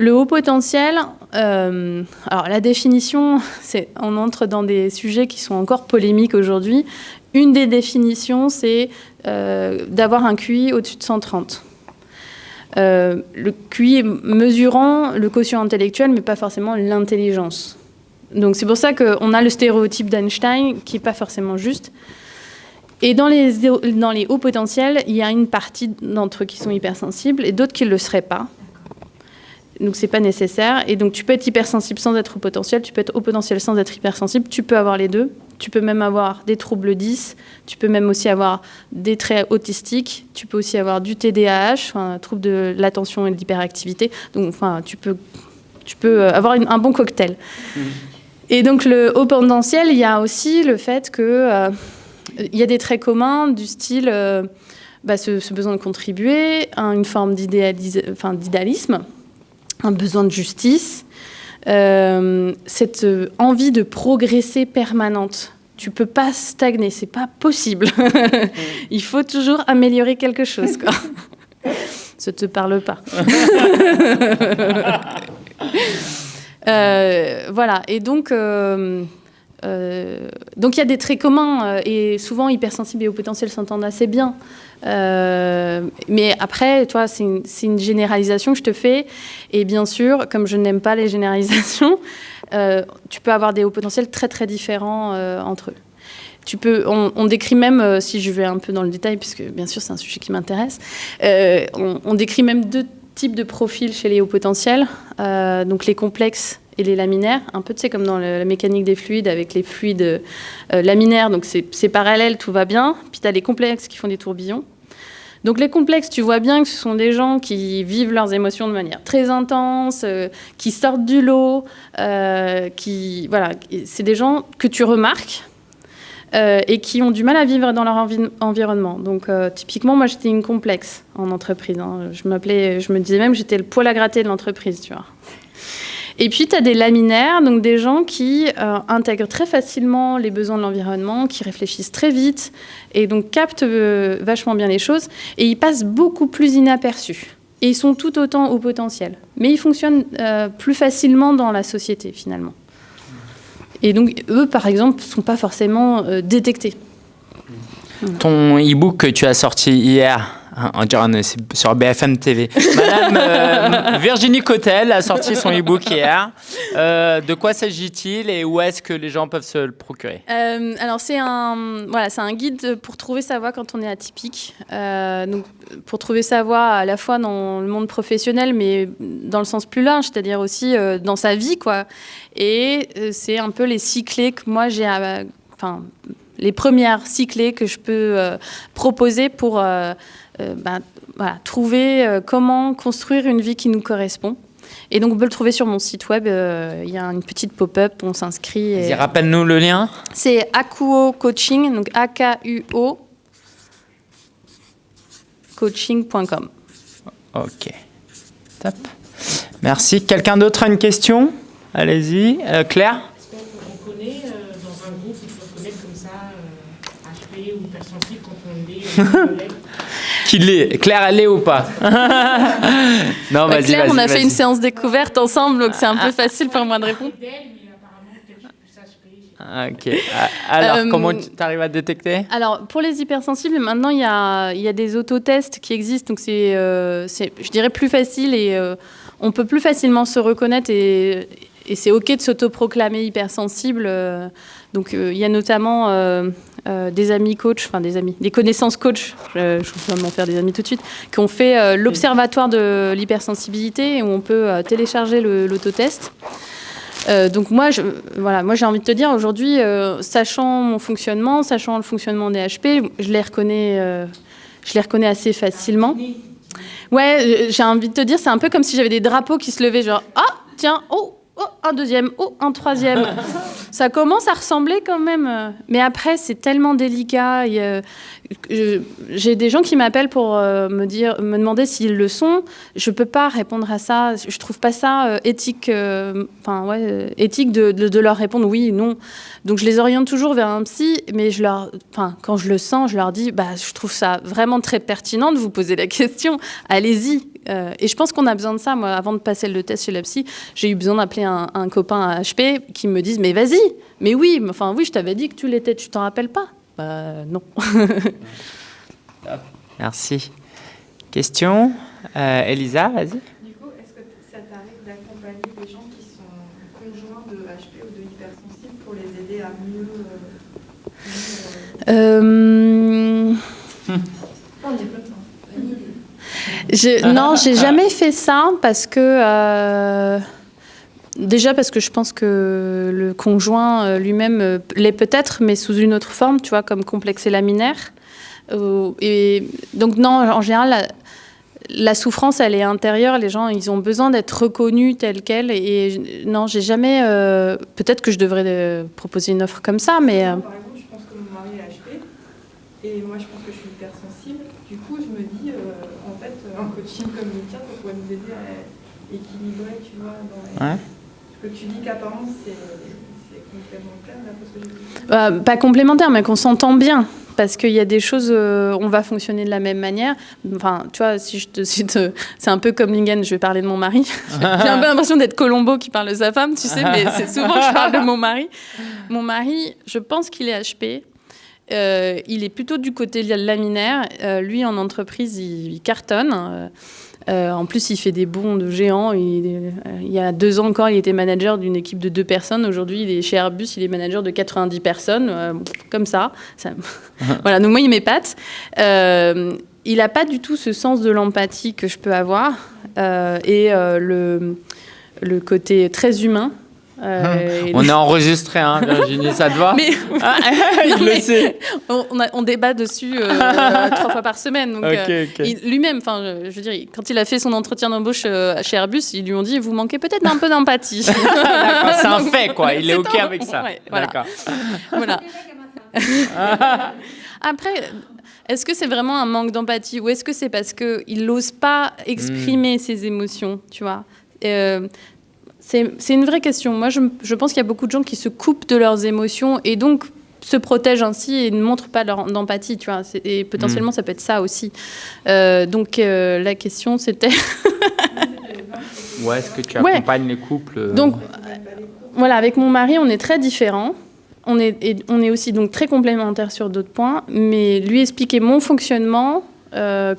Le haut potentiel, euh, alors la définition, c'est on entre dans des sujets qui sont encore polémiques aujourd'hui. Une des définitions, c'est d'avoir un QI au-dessus de 130. Euh, le QI mesurant le quotient intellectuel, mais pas forcément l'intelligence. Donc c'est pour ça qu'on a le stéréotype d'Einstein qui n'est pas forcément juste. Et dans les, dans les hauts potentiels, il y a une partie d'entre eux qui sont hypersensibles et d'autres qui ne le seraient pas. Donc c'est pas nécessaire. Et donc tu peux être hypersensible sans être au potentiel, tu peux être au potentiel sans être hypersensible, tu peux avoir les deux. Tu peux même avoir des troubles 10, tu peux même aussi avoir des traits autistiques, tu peux aussi avoir du TDAH, enfin, trouble de l'attention et de l'hyperactivité. Donc enfin, tu peux, tu peux euh, avoir une- un bon cocktail. Et donc le haut potentiel, il y a aussi le fait que euh, il y a des traits communs du style euh, bah, ce, ce besoin de contribuer, un- une forme enfin, d'idéalisme, un besoin de justice, euh, cette euh, envie de progresser permanente. Tu peux pas stagner, c'est pas possible. Il faut toujours améliorer quelque chose. Quoi. Ça te parle pas. Euh, voilà. Et donc, euh, donc il y a des traits communs euh, et souvent hypersensibles et au potentiel s'entendent assez bien. Euh, mais après, toi, c'est une, généralisation que je te fais. Et bien sûr, comme je n'aime pas les généralisations, tu peux avoir des hauts potentiels très très différents entre eux. Tu peux, on, décrit même, si je vais un peu dans le détail, puisque bien sûr c'est un sujet qui m'intéresse, on, on décrit même deux types de profils chez les hauts potentiels, donc les complexes et les laminaires, un peu tu comme dans la mécanique des fluides avec les fluides euh, laminaires, donc c'est parallèle, tout va bien, puis tu as les complexes qui font des tourbillons. Donc les complexes, tu vois bien que ce sont des gens qui vivent leurs émotions de manière très intense, euh, qui sortent du lot, euh, qui voilà, c'est des gens que tu remarques et qui ont du mal à vivre dans leur envi- environnement. Donc typiquement, moi j'étais une complexe en entreprise. hein. Je m'appelais, je me disais même que j'étais le poil à gratter de l'entreprise, tu vois. Et puis, tu as des laminaires, donc des gens qui euh, intègrent très facilement les besoins de l'environnement, qui réfléchissent très vite et donc captent euh, vachement bien les choses. Et ils passent beaucoup plus inaperçus. Et ils sont tout autant au potentiel. Mais ils fonctionnent euh, plus facilement dans la société, finalement. Et donc, eux, par exemple, ne sont pas forcément détectés. ton e-book que tu as sorti hier, on dirait on est sur BFM TV. Madame euh, Virginie Cotel a sorti son e-book hier. Euh, de quoi s'agit-il et où est-ce que les gens peuvent se le procurer? Euh, alors c'est un voilà un guide pour trouver sa voie quand on est atypique. Donc pour trouver sa voie à la fois dans le monde professionnel mais dans le sens plus large, c'est-à-dire aussi dans sa vie quoi. Et c'est un peu les six clés que moi j'ai enfin les premières six clés que je peux proposer pour bah, voilà, trouver euh, comment construire une vie qui nous correspond. Et donc on peut le trouver sur mon site web. euh, Il y a une petite pop-up, on s'inscrit. et- Vas-y, Rappelle-nous le lien. c'est Akuo Coaching, donc A-K-U-O coaching.com. Ok. Top. Merci. Quelqu'un d'autre a une question? Allez-y. Euh, Claire? Est-ce qu'on on connaît euh, dans un groupe, il faut connaître comme ça euh, HP ou hypersensible quand on est euh, collègue Qui l'est Claire, elle l'est ou pas? Non, vas-y, Claire, on a fait une séance découverte ensemble, donc c'est un peu facile pour moi de répondre. Ah, Ok. Ah, Alors, Euh, comment tu arrives à détecter? Alors, pour les hypersensibles, maintenant, il y a, il y a des autotests qui existent, donc c'est, euh, je dirais, plus facile et euh, on peut plus facilement se reconnaître et, et c'est OK de s'autoproclamer hypersensible. Donc, euh, il y a notamment euh, euh, des amis coachs, enfin des amis, des connaissances coachs, je, je vais m'en faire des amis tout de suite, qui ont fait l'observatoire de l'hypersensibilité où on peut télécharger l'autotest. Euh, donc moi, voilà, j'ai envie de te dire aujourd'hui, sachant mon fonctionnement, sachant le fonctionnement des HP, je les reconnais, je les reconnais assez facilement. Ouais, j'ai envie de te dire, c'est un peu comme si j'avais des drapeaux qui se levaient, genre ah tiens oh oh un deuxième oh un troisième. Ça commence à ressembler quand même, mais après c'est tellement délicat. J'ai des gens qui m'appellent pour euh, me dire, me demander s'ils le sont. Je peux pas répondre à ça. Je trouve pas ça euh, éthique, euh, enfin ouais, éthique de, de- de leur répondre oui, non. Donc je les oriente toujours vers un psy, mais je leur, quand je le sens, je leur dis, bah je trouve ça vraiment très pertinent de vous poser la question. Allez-y. Euh, et je pense qu'on a besoin de ça. Moi, avant de passer le test chez la psy, j'ai eu besoin d'appeler un, un copain à HP qui me dise, mais vas-y, mais oui, enfin oui, je t'avais dit que tu l'étais, tu t'en rappelles pas? Bah non. Merci. Question Euh, Elisa, vas-y. Du coup, est-ce que ça t'arrive d'accompagner des gens qui sont conjoints de HP ou de hypersensibles pour les aider à mieux. euh, mieux, On. J'ai- non, j'ai jamais fait ça parce que. euh, Déjà parce que je pense que le conjoint euh, lui-même euh, l'est peut-être, mais sous une autre forme, tu vois, comme complexé laminaire. Euh, et donc non, en général, la, la souffrance, elle est intérieure. Les gens, ils ont besoin d'être reconnus tels quels. Et, je- non, j'ai jamais. euh, peut-être que je devrais euh, proposer une offre comme ça, mais. euh, Par exemple, je pense que mon mari est HP et moi je pense que je suis hypersensible. Du coup, je me dis, euh, en coaching comme le tien, ça pourrait nous aider à équilibrer, tu vois. Dans les... Ouais. Parce que tu dis qu'apparemment c'est complémentaire, d'après ce que. Bah, pas complémentaire, mais qu'on s'entend bien. Parce qu'il y a des choses, euh, on va fonctionner de la même manière. Enfin, tu vois, si je te cite, euh, c'est un peu comme Lingen, je vais parler de mon mari. J'ai un peu l'impression d'être Colombo qui parle de sa femme, tu sais, mais c'est souvent que je parle de mon mari. Mon mari, je pense qu'il est HP. Euh, il est plutôt du côté laminaire. Euh, lui, en entreprise, il, il cartonne. Euh, euh, en plus, il fait des bons de géant. Il, y a deux ans encore, il était manager d'une équipe de deux personnes. Aujourd'hui, il est chez Airbus, il est manager de 90 personnes. Comme ça. ça voilà, donc moi, il m'épate. Il n'a pas du tout ce sens de l'empathie que je peux avoir. Et le, le côté très humain. Euh, On est enregistré, hein, Virginie, ça te va mais Ah, Il Non, le mais- sait. on, a- débat dessus euh, trois fois par semaine. Euh, lui-même, enfin, je, je veux dire, quand il a fait son entretien d'embauche euh, chez Airbus, ils lui ont dit vous manquez peut-être un peu d'empathie. C'est un fait, quoi. Il est OK un- avec ça. ouais, voilà. D'accord. voilà. Après, est-ce que c'est vraiment un manque d'empathie ou est-ce que c'est parce qu'il n'ose pas exprimer Hmm. ses émotions, tu vois? Euh, c'est une vraie question. Moi, je, je pense qu'il y a beaucoup de gens qui se coupent de leurs émotions et donc se protègent ainsi et ne montrent pas leur d'empathie, tu vois. Et potentiellement, ça peut être ça aussi. Euh, donc, euh, la question, c'était... Ou est-ce que tu Ouais. accompagnes les couples euh, Donc, voilà, avec mon mari, on est très différents. on est, et on est aussi donc très complémentaires sur d'autres points, mais lui expliquer mon fonctionnement,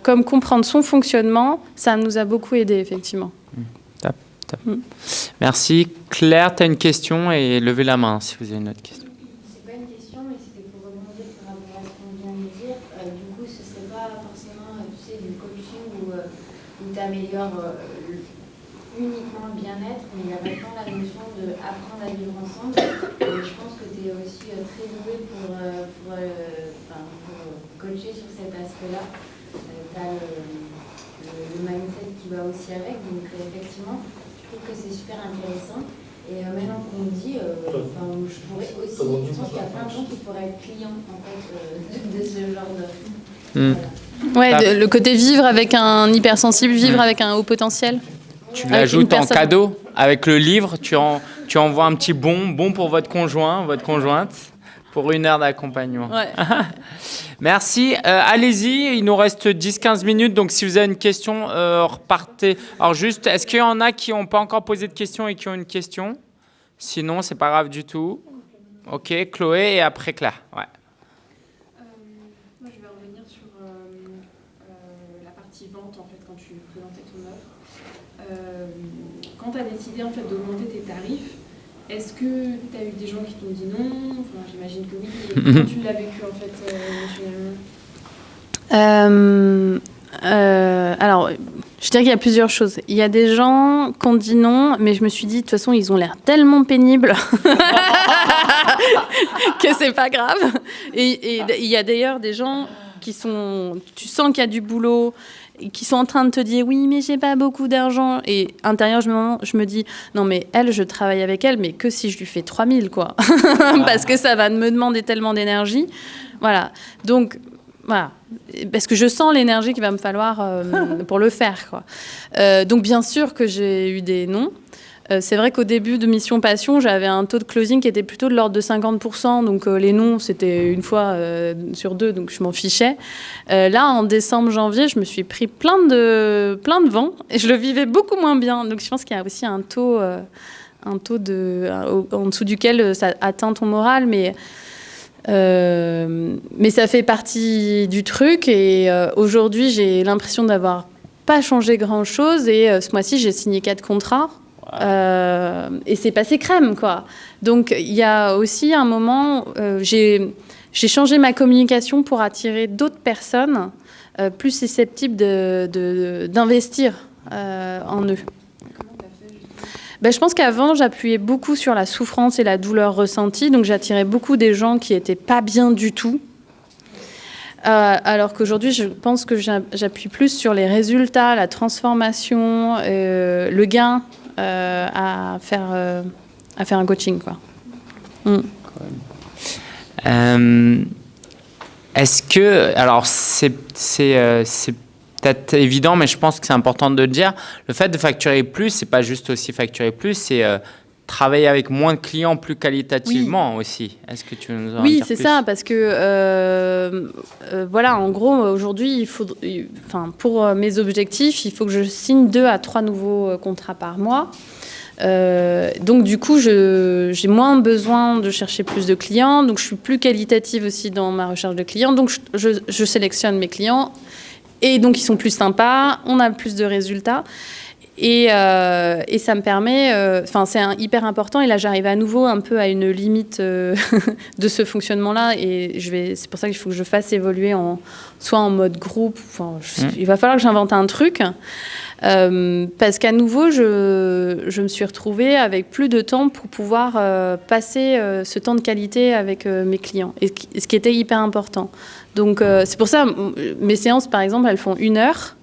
comme comprendre son fonctionnement, ça nous a beaucoup aidé, effectivement. Merci. Claire, tu as une question et levez la main si vous avez une autre question. C'est pas une question, mais c'était pour rebondir par rapport à ce qu'on vient de dire. Euh, du coup, ce serait pas forcément, euh, du coaching où, euh, tu améliores uniquement le bien-être, mais il y a maintenant la notion d'apprendre à vivre ensemble. Je pense que tu es aussi très doué pour, coacher sur cet aspect-là. tu as le, le, mindset qui va aussi avec, donc effectivement, trouve que c'est super intéressant. Et euh, maintenant qu'on me dit, euh, enfin, je pourrais aussi, je pense qu'il y a plein de gens qui pourraient être clients en fait, euh, de, de ce genre de. Hmm. Voilà. Ouais, de- le côté vivre avec un hypersensible, vivre Mm. avec un haut potentiel. Tu l'ajoutes en cadeau avec le livre. Tu, en, tu envoies un petit bon, bon pour votre conjoint, votre conjointe, pour une heure d'accompagnement. Ouais. Merci. Euh, Allez-y, il nous reste 10-15 minutes. Donc, si vous avez une question, euh, repartez. Alors, juste, est-ce qu'il y en a qui n'ont pas encore posé de questions et qui ont une question? Sinon, c'est pas grave du tout. Ok, Chloé et après Claire. Ouais. Euh, moi, je vais revenir sur la partie vente, en fait, quand tu présentais ton. Euh, quand tu as décidé, en fait, d'augmenter tes est-ce que tu as eu des gens qui t'ont dit non Enfin, j'imagine que oui. Comment tu l'as vécu, en fait, euh, émotionnellement Euh, euh, alors, je dirais qu'il y a plusieurs choses. Il y a des gens qui ont dit non, mais je me suis dit, de toute façon, ils ont l'air tellement pénibles que c'est pas grave. Et, et il y a d'ailleurs des gens qui sont. Tu sens qu'il y a du boulot. Qui sont en train de te dire oui, mais j'ai pas beaucoup d'argent. Et intérieur, je me, je me dis non, mais elle, je travaille avec elle, mais que si je lui fais 3000, quoi. Parce que ça va me demander tellement d'énergie. Voilà. Donc, voilà. Parce que je sens l'énergie qu'il va me falloir euh, pour le faire. Quoi. Euh, donc, bien sûr que j'ai eu des noms. Euh, c'est vrai qu'au début de Mission Passion, j'avais un taux de closing qui était plutôt de l'ordre de 50%. Donc, euh, les noms, c'était une fois euh, sur deux, donc je m'en fichais. Là, en décembre, janvier, je me suis pris plein de, plein de vent et je le vivais beaucoup moins bien. Donc, je pense qu'il y a aussi un taux, un taux de, en dessous duquel ça atteint ton moral. Mais. Mais ça fait partie du truc et aujourd'hui j'ai l'impression d'avoir pas changé grand chose et ce mois-ci j'ai signé quatre contrats Euh, et c'est passé crème quoi. Donc il y a aussi un moment euh, j'ai changé ma communication pour attirer d'autres personnes euh, plus susceptibles d'investir euh, en eux. Ben, je pense qu'avant, j'appuyais beaucoup sur la souffrance et la douleur ressentie, donc j'attirais beaucoup des gens qui étaient pas bien du tout. Alors qu'aujourd'hui, je pense que j'a- j'appuie plus sur les résultats, la transformation, le gain à, faire, euh, à faire un coaching. Quoi. Euh, Est-ce que, alors c'est euh, peut-être évident, mais je pense que c'est important de le dire. Le fait de facturer plus, c'est pas juste aussi facturer plus, c'est euh, travailler avec moins de clients plus qualitativement aussi. Est-ce que tu veux nous en Oui, c'est ça, parce que euh, euh, voilà, en gros, aujourd'hui, il faut, il- enfin, pour euh, mes objectifs, il faut que je signe deux à trois nouveaux contrats par mois. Euh, donc du coup, j'ai moins besoin de chercher plus de clients, donc je suis plus qualitative aussi dans ma recherche de clients. Donc je, je- je sélectionne mes clients et donc ils sont plus sympas, on a plus de résultats. Et, euh, et ça me permet, euh, enfin c'est hyper important. Et là, j'arrive à nouveau un peu à une limite euh, de ce fonctionnement-là. Et je vais, c'est pour ça qu'il faut que je fasse évoluer en, soit en mode groupe. Je- Mm. il va falloir que j'invente un truc. Parce qu'à nouveau, je, je me suis retrouvée avec plus de temps pour pouvoir passer ce temps de qualité avec mes clients, et, ce qui était hyper important. Donc c'est pour ça, mes séances, par exemple, elles font une heure,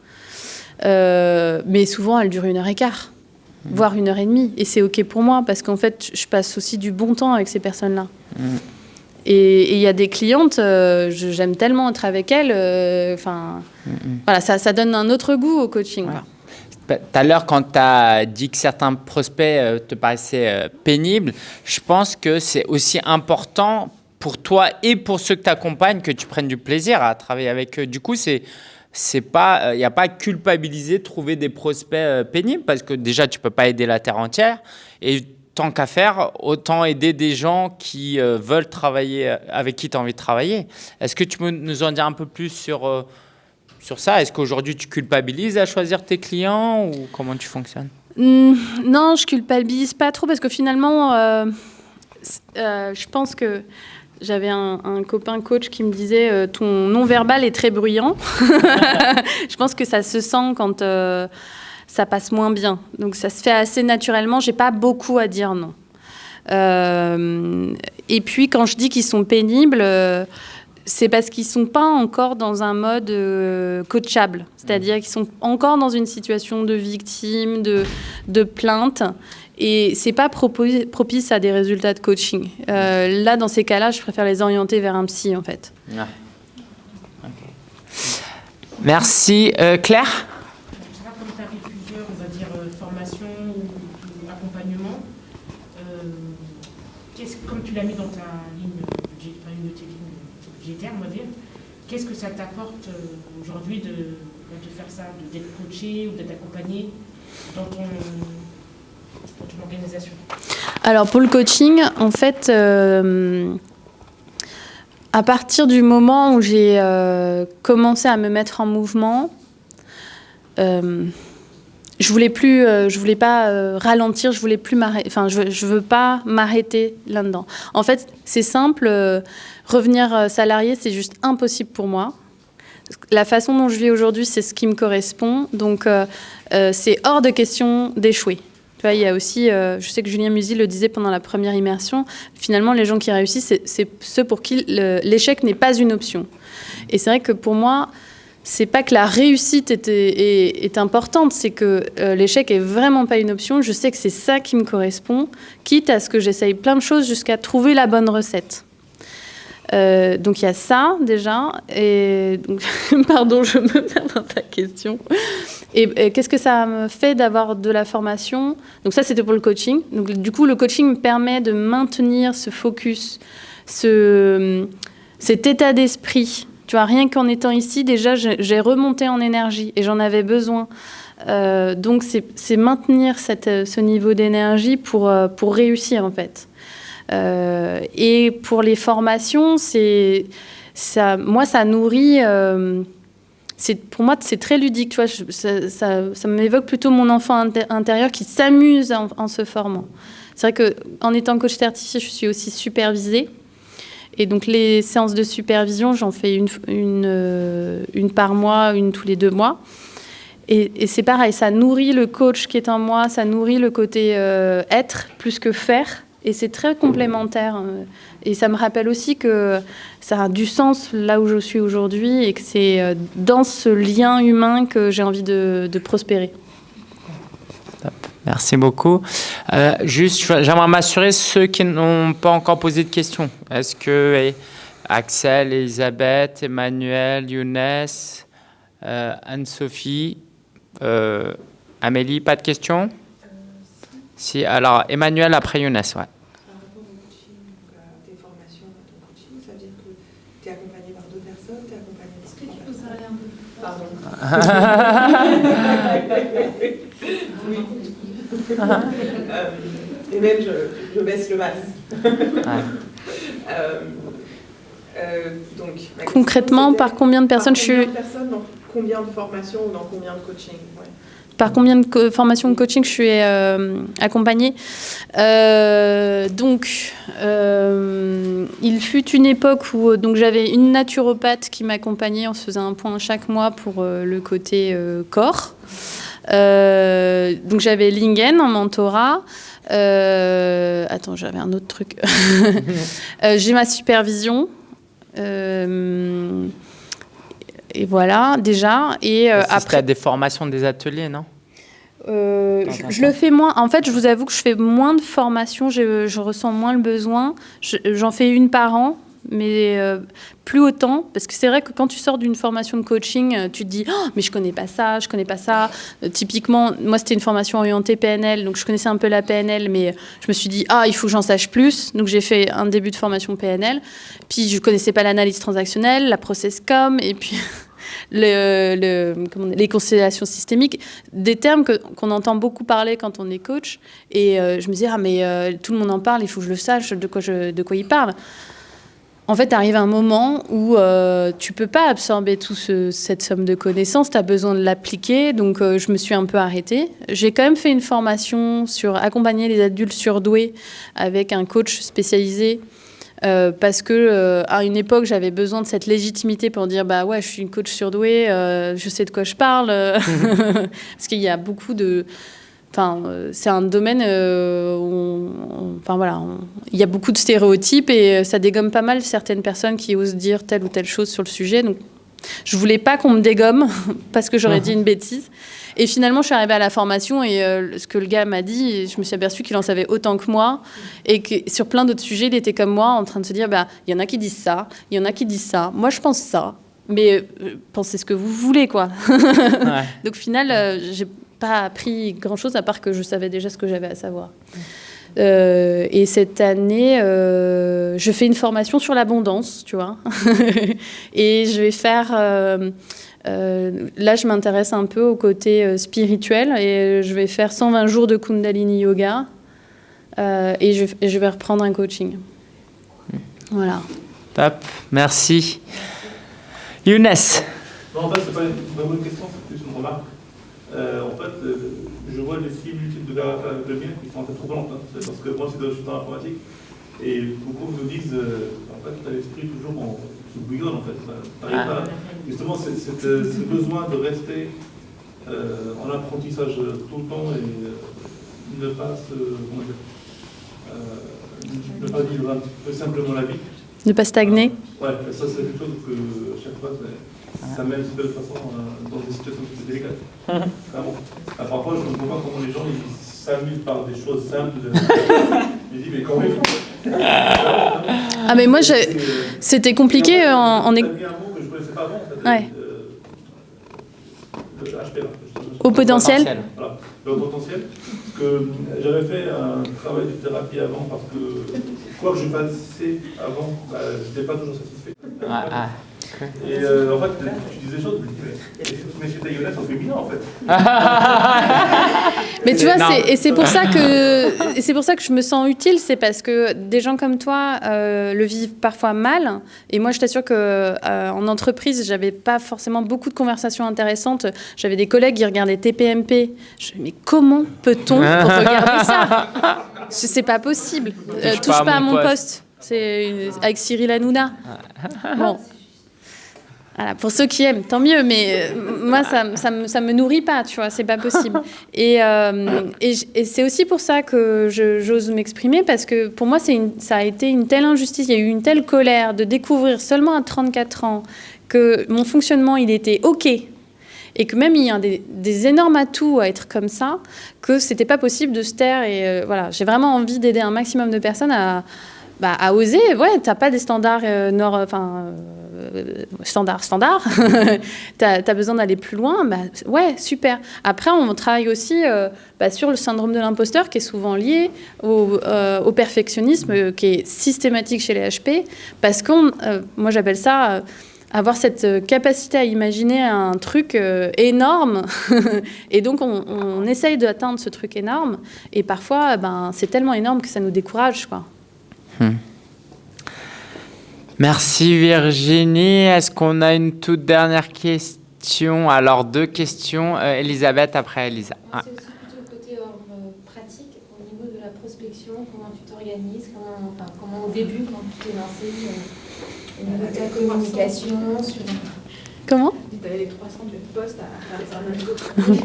euh, mais souvent elles durent une heure et quart, voire une heure et demie, et c'est ok pour moi parce qu'en fait, je passe aussi du bon temps avec ces personnes-là. Mm. Et il y a des clientes, euh, j'aime tellement être avec elles. euh, Enfin, Mm, mm. voilà, ça, ça donne un autre goût au coaching. Ouais. quoi. Tout à l'heure, quand tu as dit que certains prospects te paraissaient pénibles, je pense que c'est aussi important pour toi et pour ceux que tu accompagnes que tu prennes du plaisir à travailler avec eux. Du coup, c'est c'est pas il n'y a pas à culpabiliser trouver des prospects euh, pénibles parce que déjà tu peux pas aider la terre entière. Et tant qu'à faire, autant aider des gens qui euh, veulent travailler, euh, avec qui tu as envie de travailler. Est-ce que tu peux nous en dire un peu plus sur, euh, sur ça? Est-ce qu'aujourd'hui tu culpabilises à choisir tes clients ou comment tu fonctionnes? Hmm, non, je culpabilise pas trop parce que finalement, euh, euh, je pense que j'avais un, un copain coach qui me disait euh, ton non-verbal est très bruyant. je pense que ça se sent quand euh, ça passe moins bien. Donc ça se fait assez naturellement. J'ai pas beaucoup à dire non. Euh, et puis quand je dis qu'ils sont pénibles, c'est parce qu'ils sont pas encore dans un mode coachable. C'est-à-dire qu'ils sont encore dans une situation de victime, de, de plainte. Et c'est pas propice à des résultats de coaching. Euh, là, dans ces cas-là, je préfère les orienter vers un psy, en fait. Merci. Euh, Claire? Je sais pas, comme tu as fait plusieurs, on va dire, euh, formations ou, ou accompagnement, euh, qu'est-ce- comme tu l'as mis dans ta ligne, budgé- enfin, une de tes lignes budgétaires, on va dire, qu'est-ce que ça t'apporte aujourd'hui de, de faire ça, de- d'être coaché ou d'être accompagné dans ton, dans ton organisation Alors pour le coaching, en fait, euh, à partir du moment où j'ai euh, commencé à me mettre en mouvement, euh, je voulais plus, je voulais pas ralentir, je voulais plus m'arrêter. Enfin, je, veux pas m'arrêter là-dedans. En fait, c'est simple. revenir salarié, c'est juste impossible pour moi. La façon dont je vis aujourd'hui, c'est ce qui me correspond. Donc, c'est hors de question d'échouer. Il y a aussi, euh, je sais que Julien Musi le disait pendant la première immersion, finalement, les gens qui réussissent, c'est- ceux pour qui l'échec n'est pas une option. Et c'est vrai que pour moi, c'est pas que la réussite est, est- est importante, c'est que euh, l'échec est vraiment pas une option. Je sais que c'est ça qui me correspond, quitte à ce que j'essaye plein de choses jusqu'à trouver la bonne recette. Euh, donc il y a ça déjà. Et pardon, je me perds dans ta question. Et, qu'est-ce que ça me fait d'avoir de la formation? Donc ça, c'était pour le coaching. Donc du coup, le coaching me permet de maintenir ce focus, ce, cet état d'esprit. Tu vois, rien qu'en étant ici, déjà, j'ai remonté en énergie et j'en avais besoin. Euh, donc c'est maintenir euh, ce niveau d'énergie pour, pour réussir en fait. Euh, et pour les formations, c'est ça, moi ça nourrit. euh, pour moi c'est très ludique, ça, ça- ça m'évoque plutôt mon enfant inté- intérieur qui s'amuse en, se formant. C'est vrai que en étant coach certifié, je suis aussi supervisée. Et donc les séances de supervision, j'en fais une, une, euh, par mois, une tous les deux mois. Et, c'est pareil, ça nourrit le coach qui est en moi, ça nourrit le côté être plus que faire. Et c'est très complémentaire. Et ça me rappelle aussi que ça a du sens là où je suis aujourd'hui et que c'est euh, dans ce lien humain que j'ai envie de, prospérer. Merci beaucoup. Euh, juste, j'aimerais m'assurer ceux qui n'ont pas encore posé de questions. Est-ce que eh, Axel, Elisabeth, Emmanuel, Younes, euh, Anne-Sophie, Amélie, pas de questions? Si, alors Emmanuel après Younes, ouais. Par rapport au coaching, donc à tes formations, à ton coaching, ça veut dire que tu es accompagné par deux personnes, tu es accompagné Est-ce que tu peux parler un peu plus fort Pardon. Oui. Euh, et même, je, je baisse le masque. Euh, euh, donc, ma question, Concrètement, par combien de personnes par je combien suis de personnes, dans combien de formations ou dans combien de coaching ouais. Par combien de formations de coaching je suis euh, accompagnée Euh, Donc, euh, il fut une époque où j'avais une naturopathe qui m'accompagnait. On se faisait un point chaque mois pour le côté corps. Donc j'avais Lingen en mentorat. Attends, j'avais un autre truc. J'ai ma supervision. Et voilà, déjà. Et euh, après. des formations, des ateliers, non? Euh, je, le fais moins. En fait, je vous avoue que je fais moins de formations. Je, je ressens moins le besoin. Je- J'en fais une par an, mais euh, plus autant. Parce que c'est vrai que quand tu sors d'une formation de coaching, tu te dis Oh, mais je connais pas ça, je connais pas ça. Euh, typiquement, moi, c'était une formation orientée PNL, donc je connaissais un peu la PNL, mais je me suis dit Ah, il faut que j'en sache plus. Donc j'ai fait un début de formation PNL. Puis je connaissais pas l'analyse transactionnelle, la process com, et puis. les constellations systémiques, des termes qu'on entend beaucoup parler quand on est coach. Et euh, je me disais, ah mais euh, tout le monde en parle, il faut que je le sache de quoi, de quoi il parle. En fait, arrive un moment où euh, tu peux pas absorber toute cette somme de connaissances, tu as besoin de l'appliquer, donc euh, je me suis un peu arrêtée. J'ai quand même fait une formation sur accompagner les adultes surdoués avec un coach spécialisé euh, parce que euh, à une époque j'avais besoin de cette légitimité pour dire bah ouais je suis une coach surdouée, euh, je sais de quoi je parle, parce qu'il y a beaucoup de Enfin, c'est un domaine où, enfin voilà, il y a beaucoup de stéréotypes et ça dégomme pas mal certaines personnes qui osent dire telle ou telle chose sur le sujet. Donc, je voulais pas qu'on me dégomme parce que j'aurais dit une bêtise. Et finalement, je suis arrivée à la formation et euh, ce que le gars m'a dit, je me suis aperçue qu'il en savait autant que moi et que sur plein d'autres sujets, il était comme moi en train de se dire, bah, il y en a qui disent ça, il y en a qui disent ça, moi je pense ça. Mais euh, pensez ce que vous voulez, quoi. Ouais. Donc, au final, euh, j'ai pas appris grand-chose à part que je savais déjà ce que j'avais à savoir. Euh, et cette année, je fais une formation sur l'abondance, tu vois. et je vais faire. Euh, euh, là, je m'intéresse un peu au côté euh, spirituel et je vais faire 120 jours de Kundalini Yoga euh, et je, et je vais reprendre un coaching. Voilà. Top, merci. Younes. Non, en fait, c'est pas une bonne question, c'est plus une remarque. Euh, en fait, euh, je vois les similitudes de la de la mienne qui sont un peu troublantes. hein. C'est parce que moi, c'est dans- je suis dans l'informatique. Et beaucoup nous disent, euh, en fait, tu as l'esprit toujours en, qui bouillonne, en fait. Ah. pas- justement, euh, ce besoin de rester euh, en apprentissage tout le temps et euh, ne pas se. Euh, ne pas vivre un petit peu simplement la vie. Ne pas stagner. Ouais, ça c'est quelque chose que à chaque fois ça, mène de toute façon euh, dans des situations plus délicates. Vraiment. Parfois je ne comprends pas comment les gens ils s'amusent par des choses simples. De... je me dis mais quand même. Ah, mais moi, euh, c'était compliqué et en, en, un mot que je ne connaissais pas avant. en fait, Ouais. euh. Au potentiel. Voilà, le potentiel. Parce que euh, j'avais fait un travail de thérapie avant parce que quoi que je fassais avant, bah, je n'étais pas toujours satisfait. Ah, ah. Et euh, en fait, tu dis des choses, mais, c'était Younes au féminin en fait. Mais tu vois, c'est- et c'est pour ça que c'est pour ça que je me sens utile, c'est parce que des gens comme toi euh, le vivent parfois mal. Et moi, je t'assure que euh, en entreprise, j'avais pas forcément beaucoup de conversations intéressantes. J'avais des collègues qui regardaient TPMP. Je me mais comment peut-on regarder ça? C'est c'est pas possible. Euh, touche pas, à mon poste. C'est une- avec Cyril Hanouna. Bon. Voilà, pour ceux qui aiment, tant mieux, mais euh, moi, ça, me- ça, me, ça me nourrit pas, tu vois, c'est pas possible. Et, euh, et, c'est aussi pour ça que j'ose m'exprimer, parce que pour moi, une- ça a été une telle injustice, il y a eu une telle colère de découvrir seulement à 34 ans que mon fonctionnement, il était OK, et que même il y a des, des énormes atouts à être comme ça, que c'était pas possible de se taire. Et euh, voilà, j'ai vraiment envie d'aider un maximum de personnes à, bah, à oser. Ouais, t'as pas des standards euh, nord, enfin euh, standards. t'as as besoin d'aller plus loin. Bah, ouais, super. Après, on travaille aussi euh, bah, sur le syndrome de l'imposteur qui est souvent lié au, euh, perfectionnisme euh, qui est systématique chez les HP, parce qu'on, moi j'appelle ça avoir cette capacité à imaginer un truc énorme. et donc, on, on essaye d'atteindre ce truc énorme. Et parfois, ben, c'est tellement énorme que ça nous décourage. Quoi. Merci Virginie. Est-ce qu'on a une toute dernière question? Alors deux questions. Euh, Elisabeth après Elisa. C'est aussi plutôt le côté euh, pratique au niveau de la prospection, comment tu t'organises, comment, enfin, comment au début, quand tu t'es lancé, euh, au niveau de ta communication, sur... Comment? Avais les 300 de postes à faire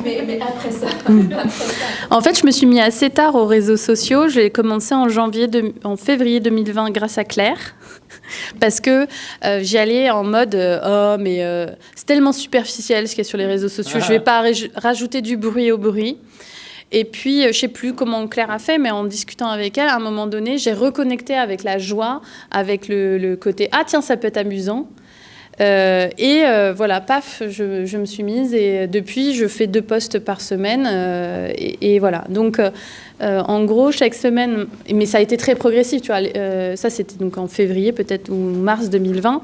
mais, mais après ça, après ça. En fait, je me suis mis assez tard aux réseaux sociaux. J'ai commencé en janvier, de- en février 2020 grâce à Claire. Parce que euh, j'y allais en mode euh, oh mais euh, c'est tellement superficiel ce qu'il y a sur les réseaux sociaux, je vais pas raj- rajouter du bruit au bruit. Et puis euh, je sais plus comment Claire a fait, mais en discutant avec elle, à un moment donné, j'ai reconnecté avec la joie, avec le, le côté ah tiens ça peut être amusant. Euh, et euh, voilà, paf, je, me suis mise et depuis, je fais deux postes par semaine. euh, et voilà. Donc, euh, en gros, chaque semaine, mais ça a été très progressif, tu vois. euh, ça, c'était donc en février, peut-être, ou mars 2020.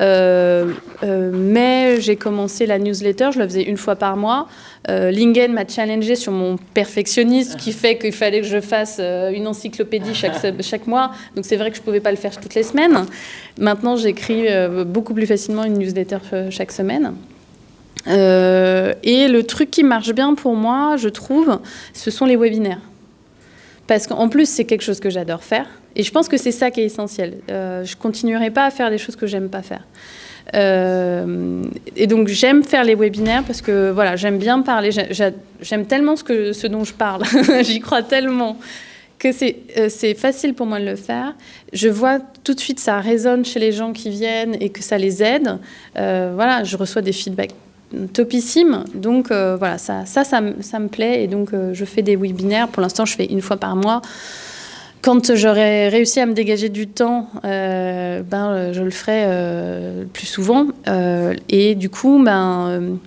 Euh, mais j'ai commencé la newsletter, je la faisais une fois par mois. Lingen m'a challengé sur mon perfectionnisme, qui fait qu'il fallait que je fasse une encyclopédie chaque, mois. Donc c'est vrai que je ne pouvais pas le faire toutes les semaines. Maintenant, j'écris beaucoup plus facilement une newsletter chaque semaine. Et le truc qui marche bien pour moi, je trouve, ce sont les webinaires. Parce qu'en plus, c'est quelque chose que j'adore faire. Et je pense que c'est ça qui est essentiel. Euh, je continuerai pas à faire des choses que j'aime pas faire. Euh, et donc j'aime faire les webinaires parce que voilà, j'aime bien parler. J'ai- j'ai- J'aime tellement ce, dont je parle. J'y crois tellement que c'est euh, c'est facile pour moi de le faire. Je vois tout de suite ça résonne chez les gens qui viennent et que ça les aide. Euh, voilà, je reçois des feedbacks topissimes. Donc euh, voilà, ça, ça, ça, me- ça me plaît. Et donc euh, je fais des webinaires. Pour l'instant, je fais une fois par mois. Quand j'aurai réussi à me dégager du temps, euh, ben, je le ferai plus souvent. Et du coup, ben,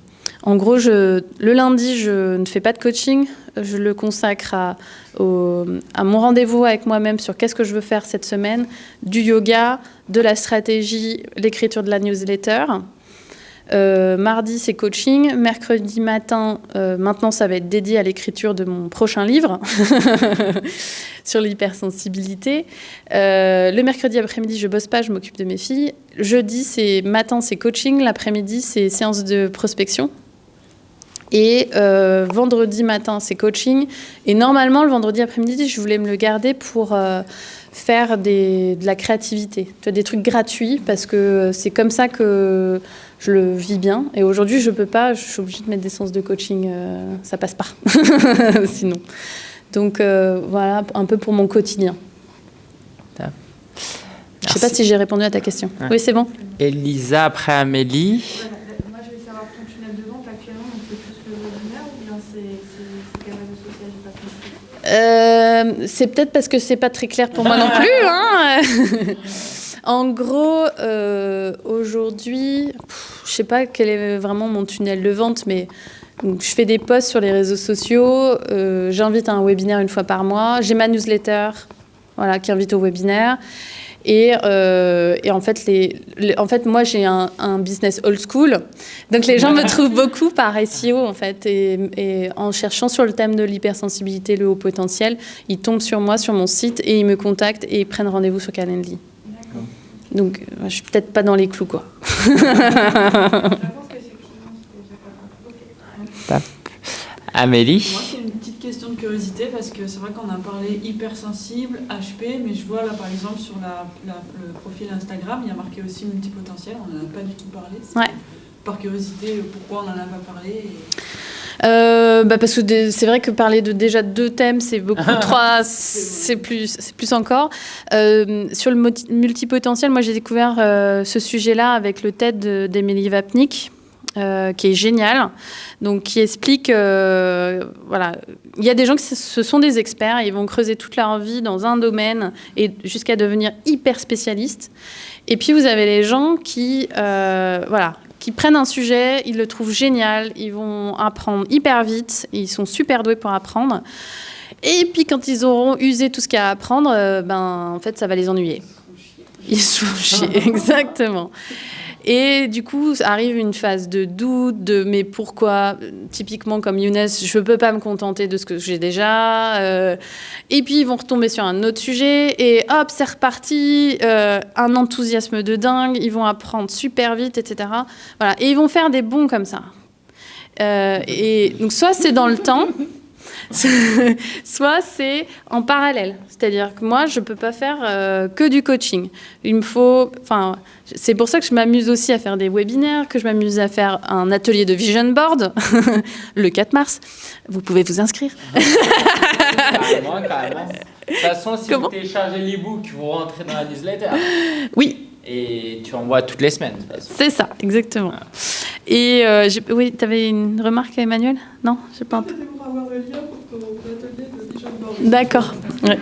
en gros, je, le lundi, je ne fais pas de coaching. Je le consacre à mon rendez-vous avec moi-même sur qu'est-ce que je veux faire cette semaine, du yoga, de la stratégie, l'écriture de la newsletter. Euh, mardi, c'est coaching. Mercredi matin, euh, maintenant, ça va être dédié à l'écriture de mon prochain livre sur l'hypersensibilité. Euh, le mercredi après-midi, je bosse pas, je m'occupe de mes filles. Jeudi, c'est matin, c'est coaching. L'après-midi, c'est séance de prospection. Et vendredi matin, c'est coaching. Et normalement, le vendredi après-midi, je voulais me le garder pour faire de la créativité, des trucs gratuits, parce que c'est comme ça que je le vis bien. Et aujourd'hui, je peux pas, je suis obligée de mettre des séances de coaching, euh, ça passe pas, sinon. Donc euh, voilà, un peu pour mon quotidien. Je sais pas si j'ai répondu à ta question. Ouais. Oui, c'est bon. Elisa, après Amélie. Voilà, Moi, je vais savoir ton tunnel de vente actuellement, donc c'est plus le webinaire ou bien c'est c'est- c'est quel réseau social J'ai pas compris. Euh, c'est peut-être parce que c'est pas très clair pour moi non plus. hein. en gros, euh, aujourd'hui, je sais pas quel est vraiment mon tunnel de vente, mais donc, je fais des posts sur les réseaux sociaux. euh, J'invite à un webinaire une fois par mois. J'ai ma newsletter, voilà, qui invite au webinaire. Et, euh, et en, fait, les, les- en fait, moi, j'ai un, un business old school. Donc, les gens me trouvent beaucoup par SEO, en fait. Et, et en cherchant sur le thème de l'hypersensibilité, le haut potentiel, ils tombent sur moi, sur mon site, et ils me contactent et ils prennent rendez-vous sur Calendly. Donc, euh, je suis peut-être pas dans les clous, quoi. Amélie. Moi, c'est une petite question de curiosité parce que c'est vrai qu'on a parlé hypersensible, HP, mais je vois là par exemple sur la, la- le profil Instagram, il y a marqué aussi multipotentiel, on n'en a pas du tout parlé. Ouais. Par curiosité, pourquoi on n'en a pas parlé et- Euh, bah parce que c'est vrai que parler de déjà deux thèmes, c'est beaucoup. Trois, c'est plus, c'est plus encore. Euh, sur le multipotentiel, moi j'ai découvert euh, ce sujet-là avec le TED de- d'Emilie Vapnik. euh, qui est génial, donc qui explique, euh, voilà, il y a des gens qui ce- sont des experts, ils vont creuser toute leur vie dans un domaine et jusqu'à devenir hyper spécialistes. Et puis vous avez les gens qui, euh, voilà, qui prennent un sujet, ils le trouvent génial, ils vont apprendre hyper vite, ils sont super doués pour apprendre. Et puis quand ils auront usé tout ce qu'il y a à apprendre, euh, ben en fait ça va les ennuyer. Ils se font chier, exactement. Et du coup, arrive une phase de doute, de mais pourquoi? Typiquement comme Younes, je ne peux pas me contenter de ce que j'ai déjà. euh, et puis ils vont retomber sur un autre sujet et hop, c'est reparti. euh, un enthousiasme de dingue, ils vont apprendre super vite, etc. Voilà, et ils vont faire des bons comme ça. Euh, et donc soit c'est dans le temps, soit c'est en parallèle. C'est-à-dire que moi, je ne peux pas faire euh, que du coaching. Il me faut, enfin, c'est pour ça que je m'amuse aussi à faire des webinaires, que je m'amuse à faire un atelier de vision board le 4 mars. Vous pouvez vous inscrire. Carrément, carrément. De toute façon, si Comment vous téléchargez l'ebook, vous rentrez dans la newsletter. Oui, Et tu envoies toutes les semaines. c'est ça, exactement. Et euh, oui, tu avais une remarque, Emmanuel? Non, j'ai pas. C'était pour avoir le lien pour ton atelier de vision board. D'accord. Ouais.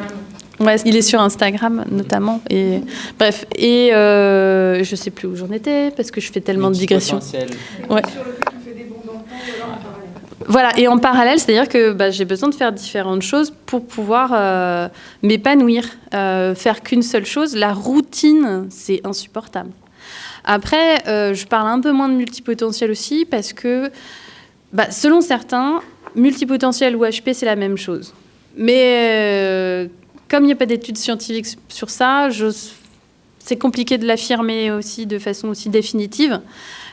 Ouais, il est sur Instagram notamment. Et bref, et euh, je sais plus où j'en étais parce que je fais tellement de digressions. Ouais. Voilà, et en parallèle, c'est-à-dire que bah, j'ai besoin de faire différentes choses pour pouvoir euh, m'épanouir. Euh, faire qu'une seule chose, la routine, c'est insupportable. Après, euh, je parle un peu moins de multipotentiel aussi parce que, bah, selon certains, multipotentiel ou HP, c'est la même chose. Mais comme il n'y a pas d'études scientifiques sur ça, c'est compliqué de l'affirmer aussi de façon aussi définitive.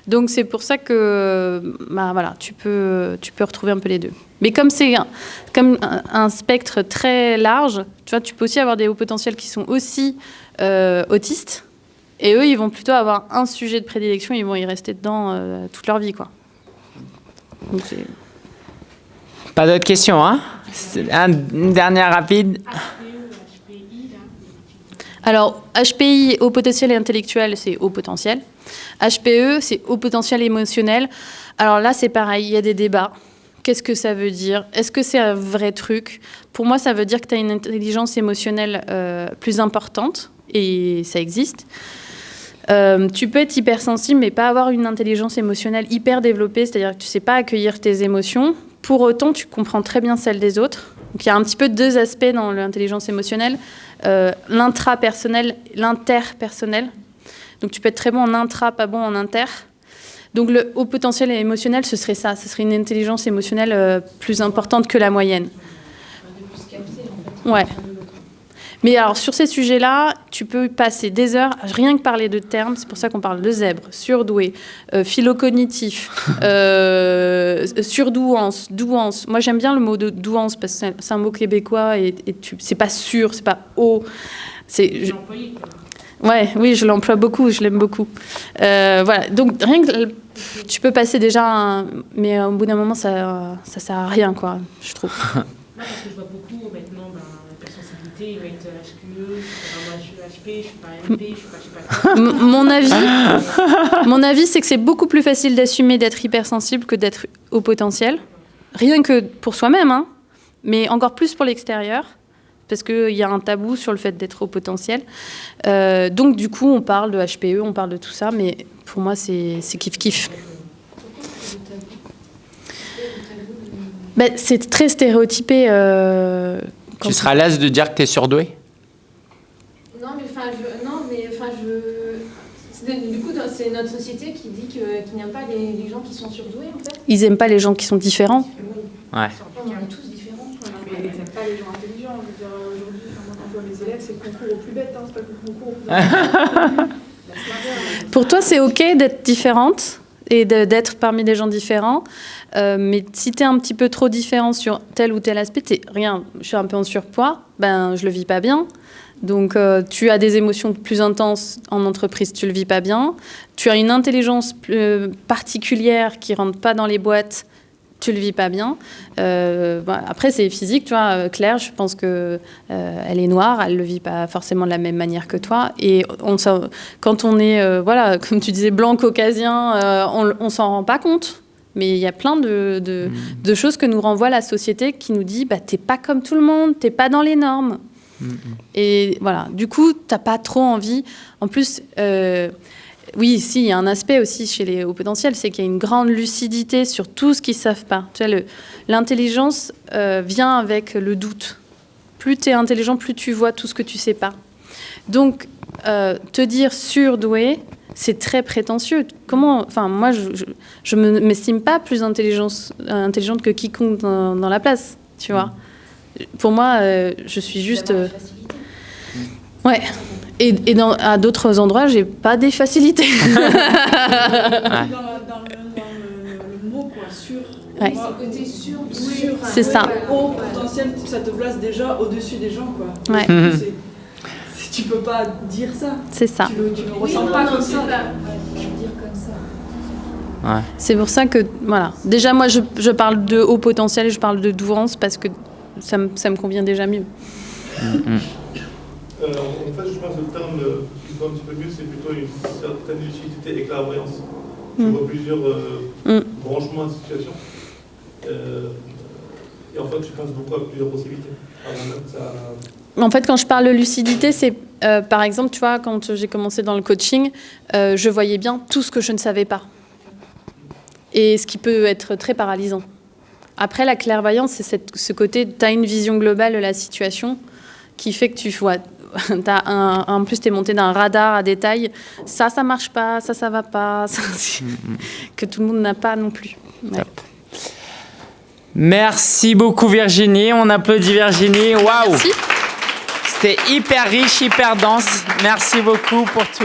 Donc c'est pour ça que bah, voilà, tu, peux, tu peux retrouver un peu les deux. Mais comme c'est un, comme un, spectre très large, tu, vois, tu peux aussi avoir des hauts potentiels qui sont aussi euh, autistes. Et eux, ils vont plutôt avoir un sujet de prédilection, ils vont y rester dedans euh, toute leur vie. Quoi. Donc Pas d'autres questions, hein? Un- Une dernière rapide. Alors, HPI, haut potentiel et intellectuel, c'est haut potentiel. HPE, c'est haut potentiel émotionnel. Alors là, c'est pareil, il y a des débats. Qu'est-ce que ça veut dire? Est-ce que c'est un vrai truc? Pour moi, ça veut dire que tu as une intelligence émotionnelle euh, plus importante, et ça existe. Euh, tu peux être hypersensible, mais pas avoir une intelligence émotionnelle hyper développée, c'est-à-dire que tu sais pas accueillir tes émotions. Pour autant, tu comprends très bien celles des autres. Donc il y a un petit peu deux aspects dans l'intelligence émotionnelle euh, l'intrapersonnel, l'interpersonnel. Donc tu peux être très bon en intra, pas bon en inter. Donc le haut potentiel émotionnel, ce serait ça, ce serait une intelligence émotionnelle euh, plus importante que la moyenne. Ouais. Mais alors sur ces sujets-là, tu peux passer des heures à rien que parler de termes. C'est pour ça qu'on parle de zèbre, surdoué, euh, philocognitif, euh, surdouance, douance. Moi j'aime bien le mot de douance parce que c'est- un mot québécois et, et c'est pas sûr, c'est pas haut. C'est, Ouais, oui, je l'emploie beaucoup, je l'aime beaucoup. Euh, voilà, donc rien que tu peux passer déjà, un- mais au bout d'un moment, ça, ça sert à rien, quoi, je trouve. Moi, parce que je vois beaucoup maintenant, ben, l'hypersensibilité, ils mettent HQE, je suis HP, je suis pas MP, je suis pas, je sais pas mon avis, mon avis, c'est que c'est beaucoup plus facile d'assumer d'être hypersensible que d'être au potentiel. Rien que pour soi-même, hein, mais encore plus pour l'extérieur, parce qu'il y a un tabou sur le fait d'être au potentiel. Euh, donc, du coup, on parle de HPE, on parle de tout ça, mais pour moi, c'est kiff-kiff. Ben, c'est très stéréotypé. euh, quand Tu seras à l'aise de dire que tu es surdoué? Non, mais enfin, je, non, mais enfin, je. c'est- Du coup, c'est notre société qui dit que- qu'il n'y a pas les, les gens qui sont surdoués, en fait. Ils aiment pas les gens qui sont différents. Ouais. On est tous ils n'aiment pas les gens intelligents. Je veux dire, aujourd'hui, moi, quand je vois mes élèves, c'est le concours au plus bête, hein, c'est pas le concours au plus. Pour toi, c'est OK d'être différente et d'être parmi des gens différents. Euh, mais si tu es un petit peu trop différent sur tel ou tel aspect, t'es- rien, je suis un peu en surpoids, ben, je le vis pas bien. Donc, euh, tu as des émotions plus intenses en entreprise, tu le vis pas bien. Tu as une intelligence plus- euh, particulière qui rentre pas dans les boîtes, tu le vis pas bien. Euh, voilà. Après, c'est physique, tu vois. euh, Claire, je pense que euh, elle est noire, elle le vit pas forcément de la même manière que toi. Et on, quand on est, euh, voilà, comme tu disais, blanc caucasien, on, on s'en rend pas compte. Mais il y a plein de, de, de choses que nous renvoie la société qui nous dit, bah, t'es pas comme tout le monde, t'es pas dans les normes. Et voilà, du coup, t'as pas trop envie. En plus, oui, si, il y a un aspect aussi chez les hauts potentiels, c'est qu'il y a une grande lucidité sur tout ce qu'ils savent pas. Tu vois, le- l'intelligence euh, vient avec le doute. Plus tu es intelligent, plus tu vois tout ce que tu sais pas. Donc, euh, te dire surdoué, c'est très prétentieux. Comment, enfin, moi, je, me m'estime pas plus euh, intelligente que quiconque dans, dans la place, tu vois. Pour moi, euh, je suis juste. Ouais. Et, et dans, à d'autres endroits, j'ai pas des facilités. Dans, la- dans le, dans le- mot, quoi, sur. Ouais. Moi, Côté sûr, sur C'est ça. Haut potentiel, ça te place déjà au-dessus des gens, quoi. Ouais. C'est- c'est- Tu peux pas dire ça. C'est ça. Tu le, tu le Oui, ressens non, pas non, comme c'est ça. pas- Je veux dire comme ça. C'est pour ça que, voilà. Déjà, moi, je, je parle de haut potentiel, je parle de douance parce que ça me, ça me convient déjà mieux. Euh, en fait, je pense que le terme qui se voit un petit peu mieux, c'est plutôt une certaine lucidité et clairvoyance. Tu Mm. vois plusieurs euh, Mm. branchements de situation. Euh, Et en fait, tu penses beaucoup à plusieurs possibilités. Ça... En fait, quand je parle de lucidité, c'est par exemple, tu vois, quand j'ai commencé dans le coaching, je voyais bien tout ce que je ne savais pas. Et ce qui peut être très paralysant. Après, la clairvoyance, c'est ce côté, tu as une vision globale de la situation qui fait que tu vois. As un, en plus, tu es monté d'un radar à détail. Ça, ça marche pas, ça, ça va pas. ça, c'est- que tout le monde n'a pas non plus. Ouais. Merci beaucoup Virginie, on applaudit Virginie. Waouh. C'était hyper riche, hyper dense. Merci beaucoup pour tout.